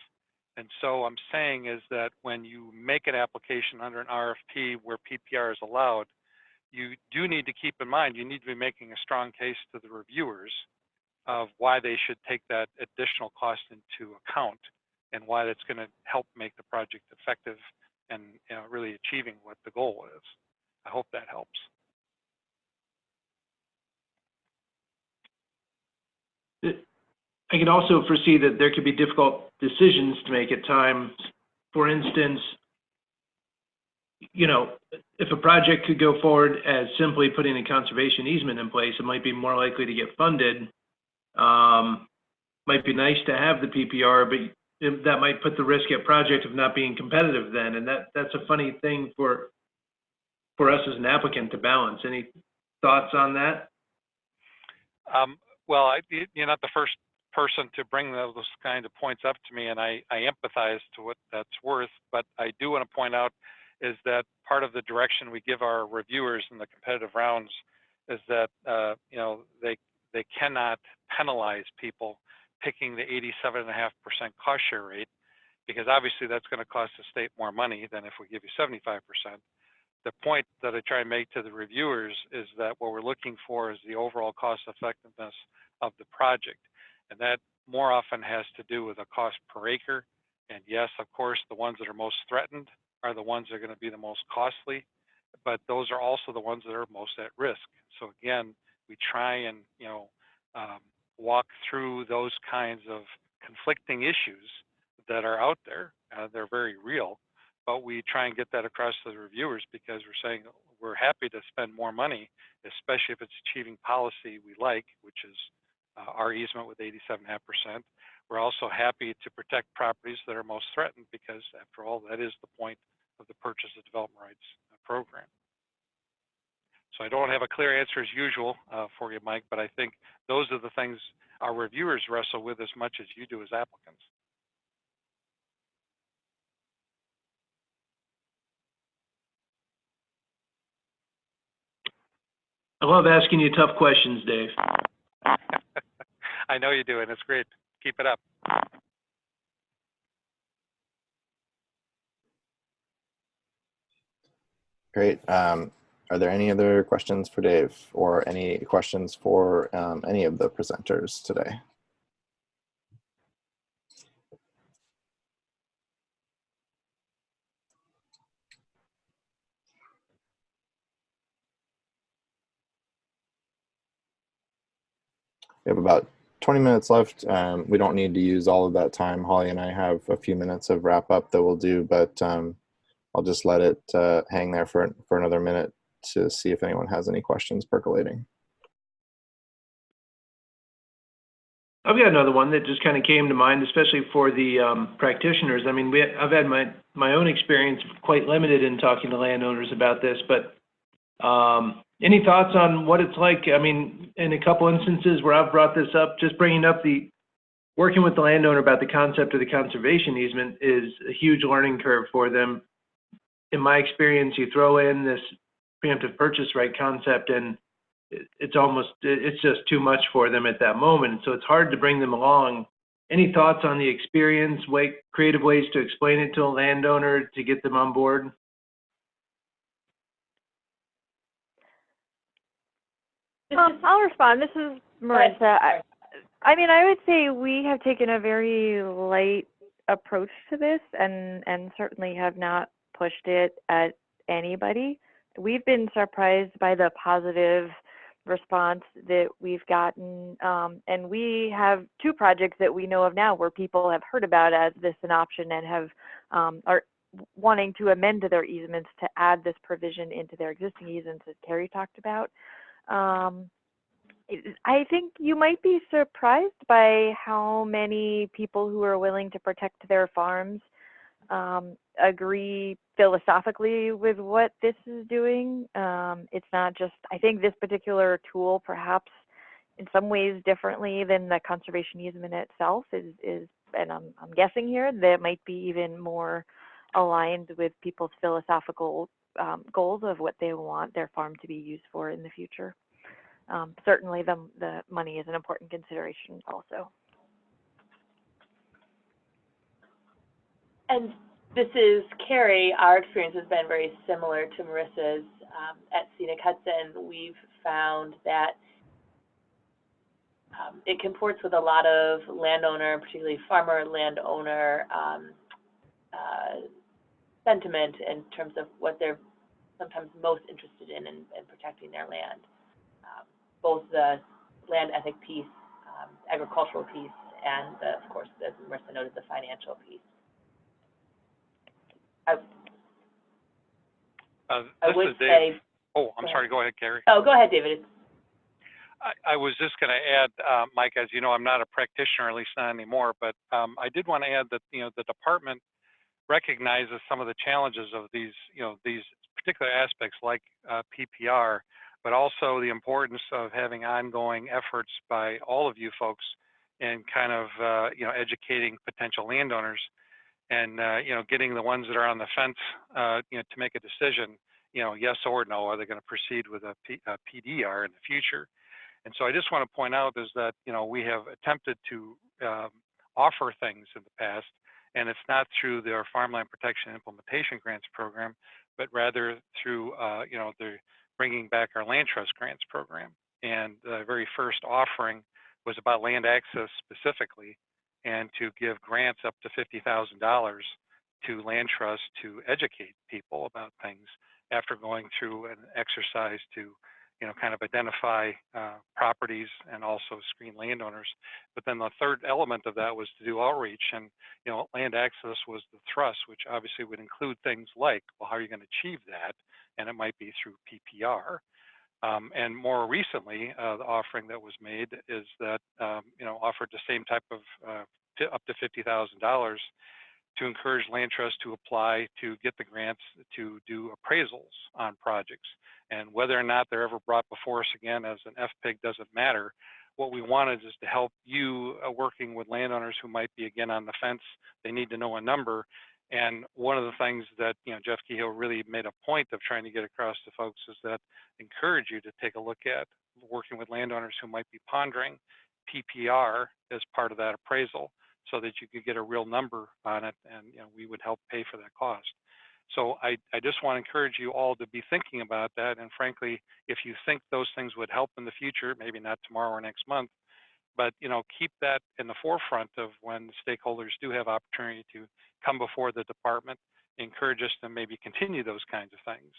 And so I'm saying is that when you make an application under an RFP where PPR is allowed, you do need to keep in mind, you need to be making a strong case to the reviewers of why they should take that additional cost into account and why that's going to help make the project effective and you know, really achieving what the goal is. I hope that helps. I can also foresee that there could be difficult decisions to make at times. For instance, you know, if a project could go forward as simply putting a conservation easement in place, it might be more likely to get funded. Um, might be nice to have the PPR, but that might put the risk at project of not being competitive then, and that, that's a funny thing for, for us as an applicant to balance. Any thoughts on that? Um, well, I, you- you're not the first person to bring those kind of points up to me, and I, I empathize to what that's worth. But I do want to point out is that part of the direction we give our reviewers in the competitive rounds is that uh, you know they they cannot penalize people picking the 87.5% cost share rate because obviously that's going to cost the state more money than if we give you 75%. The point that I try and make to the reviewers is that what we're looking for is the overall cost effectiveness of the project. And that more often has to do with a cost per acre. And yes, of course, the ones that are most threatened are the ones that are going to be the most costly, but those are also the ones that are most at risk. So again, we try and, you know, um, walk through those kinds of conflicting issues that are out there. Uh, they're very real, but we try and get that across to the reviewers because we're saying we're happy to spend more money, especially if it's achieving policy we like, which is uh, our easement with 87.5%. We're also happy to protect properties that are most threatened because, after all, that is the point of the purchase of development rights uh, program. So I don't have a clear answer as usual uh, for you, Mike, but I think those are the things our reviewers wrestle with as much as you do as applicants. I love asking you tough questions, Dave. I know you do, and it's great. Keep it up. Great. Um, are there any other questions for Dave or any questions for um, any of the presenters today? We have about 20 minutes left. Um, we don't need to use all of that time. Holly and I have a few minutes of wrap up that we'll do, but um, I'll just let it uh, hang there for, for another minute to see if anyone has any questions percolating. I've got another one that just kind of came to mind, especially for the um, practitioners. I mean, we, I've had my, my own experience quite limited in talking to landowners about this, but um, any thoughts on what it's like? I mean, in a couple instances where I've brought this up, just bringing up the, working with the landowner about the concept of the conservation easement is a huge learning curve for them. In my experience, you throw in this preemptive purchase right concept and it's almost it's just too much for them at that moment. So it's hard to bring them along. Any thoughts on the experience, way, creative ways to explain it to a landowner to get them on board? Um, I'll respond. This is. Marissa. I, I mean, I would say we have taken a very light approach to this and, and certainly have not pushed it at anybody. We've been surprised by the positive response that we've gotten. Um, and we have two projects that we know of now where people have heard about as this an option and have, um, are wanting to amend their easements to add this provision into their existing easements as Carrie talked about. Um, I think you might be surprised by how many people who are willing to protect their farms um, agree philosophically with what this is doing. Um, it's not just, I think this particular tool, perhaps in some ways differently than the conservation easement itself, is, is and I'm, I'm guessing here, that might be even more aligned with people's philosophical um, goals of what they want their farm to be used for in the future. Um, certainly, the the money is an important consideration also. And this is Carrie. Our experience has been very similar to Marissa's. Um, at Scenic Hudson, we've found that um, it comports with a lot of landowner, particularly farmer landowner um, uh, sentiment in terms of what they're sometimes most interested in in, in protecting their land. Um, both the land ethic piece, um, agricultural piece, and the, of course, as Marissa noted, the financial piece. I, Uh, I This would is Dave. say, Oh, I'm sorry, go ahead, Carrie. oh, go ahead, David. I, I was just going to add, uh, Mike, as you know, I'm not a practitioner, at least not anymore, but um, I did want to add that, you know, the department recognizes some of the challenges of these, you know, these particular aspects like uh, PPR, but also the importance of having ongoing efforts by all of you folks in kind of, uh, you know, educating potential landowners and, uh, you know, getting the ones that are on the fence, uh, you know, to make a decision, you know, yes or no, are they going to proceed with a, P, a PDR in the future? And so I just want to point out is that, you know, we have attempted to um, offer things in the past, and it's not through their Farmland Protection Implementation Grants Program, but rather through, uh, you know, the bringing back our land trust grants program. And the very first offering was about land access specifically, and to give grants up to $50,000 to land trust to educate people about things after going through an exercise to you know, kind of identify uh, properties and also screen landowners. But then the third element of that was to do outreach, and you know, land access was the thrust, which obviously would include things like, well, how are you going to achieve that? And it might be through PPR. Um, and more recently, uh, the offering that was made is that um, you know offered the same type of uh, up to fifty thousand dollars to encourage land trusts to apply to get the grants to do appraisals on projects. And whether or not they're ever brought before us again as an FPIG doesn't matter. What we wanted is to help you uh, working with landowners who might be again on the fence. They need to know a number. And one of the things that you know Jeff Kehoe really made a point of trying to get across to folks is that encourage you to take a look at working with landowners who might be pondering PPR as part of that appraisal so that you could get a real number on it and you know, we would help pay for that cost. So I, I just want to encourage you all to be thinking about that. And frankly, if you think those things would help in the future, maybe not tomorrow or next month, but you know, keep that in the forefront of when stakeholders do have opportunity to come before the department, encourage us to maybe continue those kinds of things.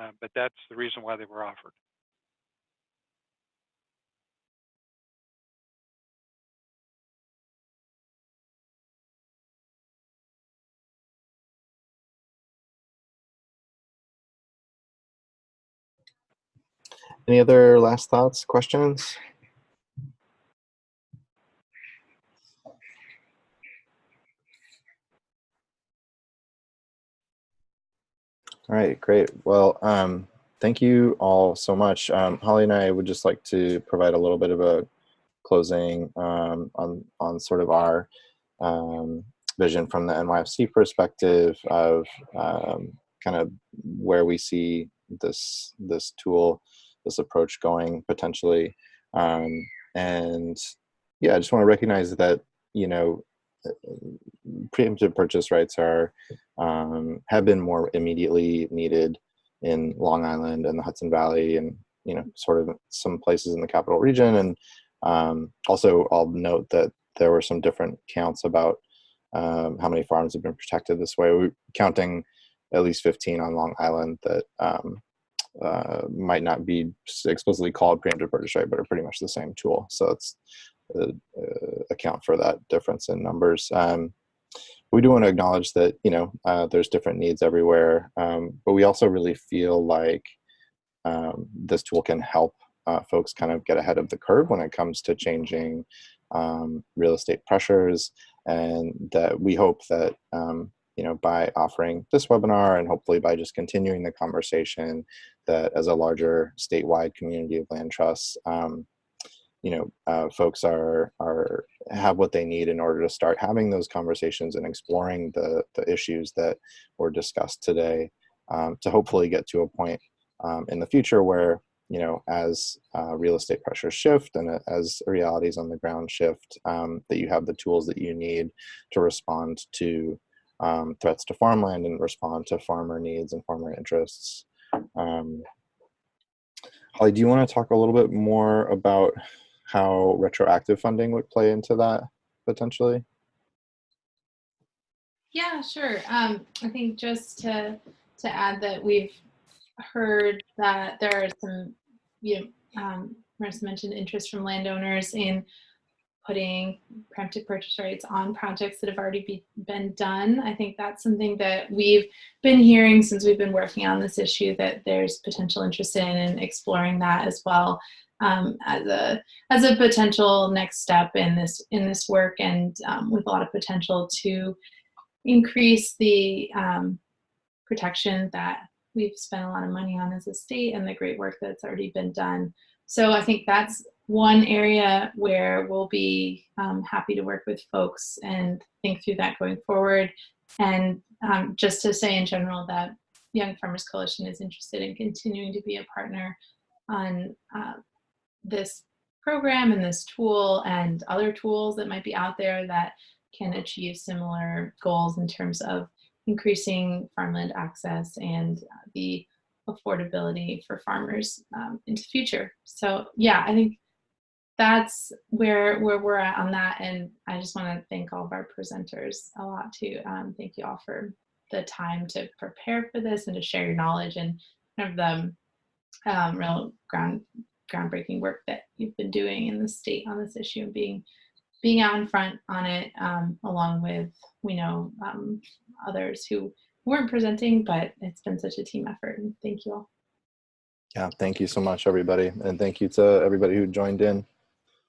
Uh, but that's the reason why they were offered. Any other last thoughts, questions? All right, great. Well, um, thank you all so much. Um, Holly and I would just like to provide a little bit of a closing um, on, on sort of our um, vision from the NYFC perspective of um, kind of where we see this, this tool, this approach going potentially. Um, and yeah, I just want to recognize that, you know, preemptive purchase rights are um, have been more immediately needed in Long Island and the Hudson Valley, and you know, sort of some places in the capital region. And um, also, I'll note that there were some different counts about um, how many farms have been protected this way. We're counting at least 15 on Long Island that um, uh, might not be explicitly called preemptive purchase right, but are pretty much the same tool. So it's account for that difference in numbers. Um, we do want to acknowledge that you know uh, there's different needs everywhere, um, but we also really feel like um, this tool can help uh, folks kind of get ahead of the curve when it comes to changing um, real estate pressures, and that we hope that um, you know by offering this webinar and hopefully by just continuing the conversation, that as a larger statewide community of land trusts um, you know, uh, folks are are have what they need in order to start having those conversations and exploring the the issues that were discussed today, um, to hopefully get to a point um, in the future where you know, as uh, real estate pressures shift and as realities on the ground shift, um, that you have the tools that you need to respond to um, threats to farmland and respond to farmer needs and farmer interests. Um, Holly, do you want to talk a little bit more about how retroactive funding would play into that potentially? Yeah, sure. Um, I think just to to add that we've heard that there are some you know, um, Marissa mentioned interest from landowners in putting preemptive purchase rights on projects that have already be, been done. I think that's something that we've been hearing since we've been working on this issue that there's potential interest in and exploring that as well um, as a as a potential next step in this in this work and um, with a lot of potential to increase the um, protection that we've spent a lot of money on as a state and the great work that's already been done. So I think that's one area where we'll be um, happy to work with folks and think through that going forward. And um, just to say in general that Young Farmers Coalition is interested in continuing to be a partner on uh, this program and this tool and other tools that might be out there that can achieve similar goals in terms of increasing farmland access and uh, the affordability for farmers um, into the future. So yeah, I think that's where where we're at on that. And I just want to thank all of our presenters a lot too. Um, thank you all for the time to prepare for this and to share your knowledge and kind of the um, real ground groundbreaking work that you've been doing in the state on this issue and being being out in front on it um, along with we know um, others who weren't presenting, but it's been such a team effort. And thank you all. Yeah, thank you so much, everybody. And thank you to everybody who joined in.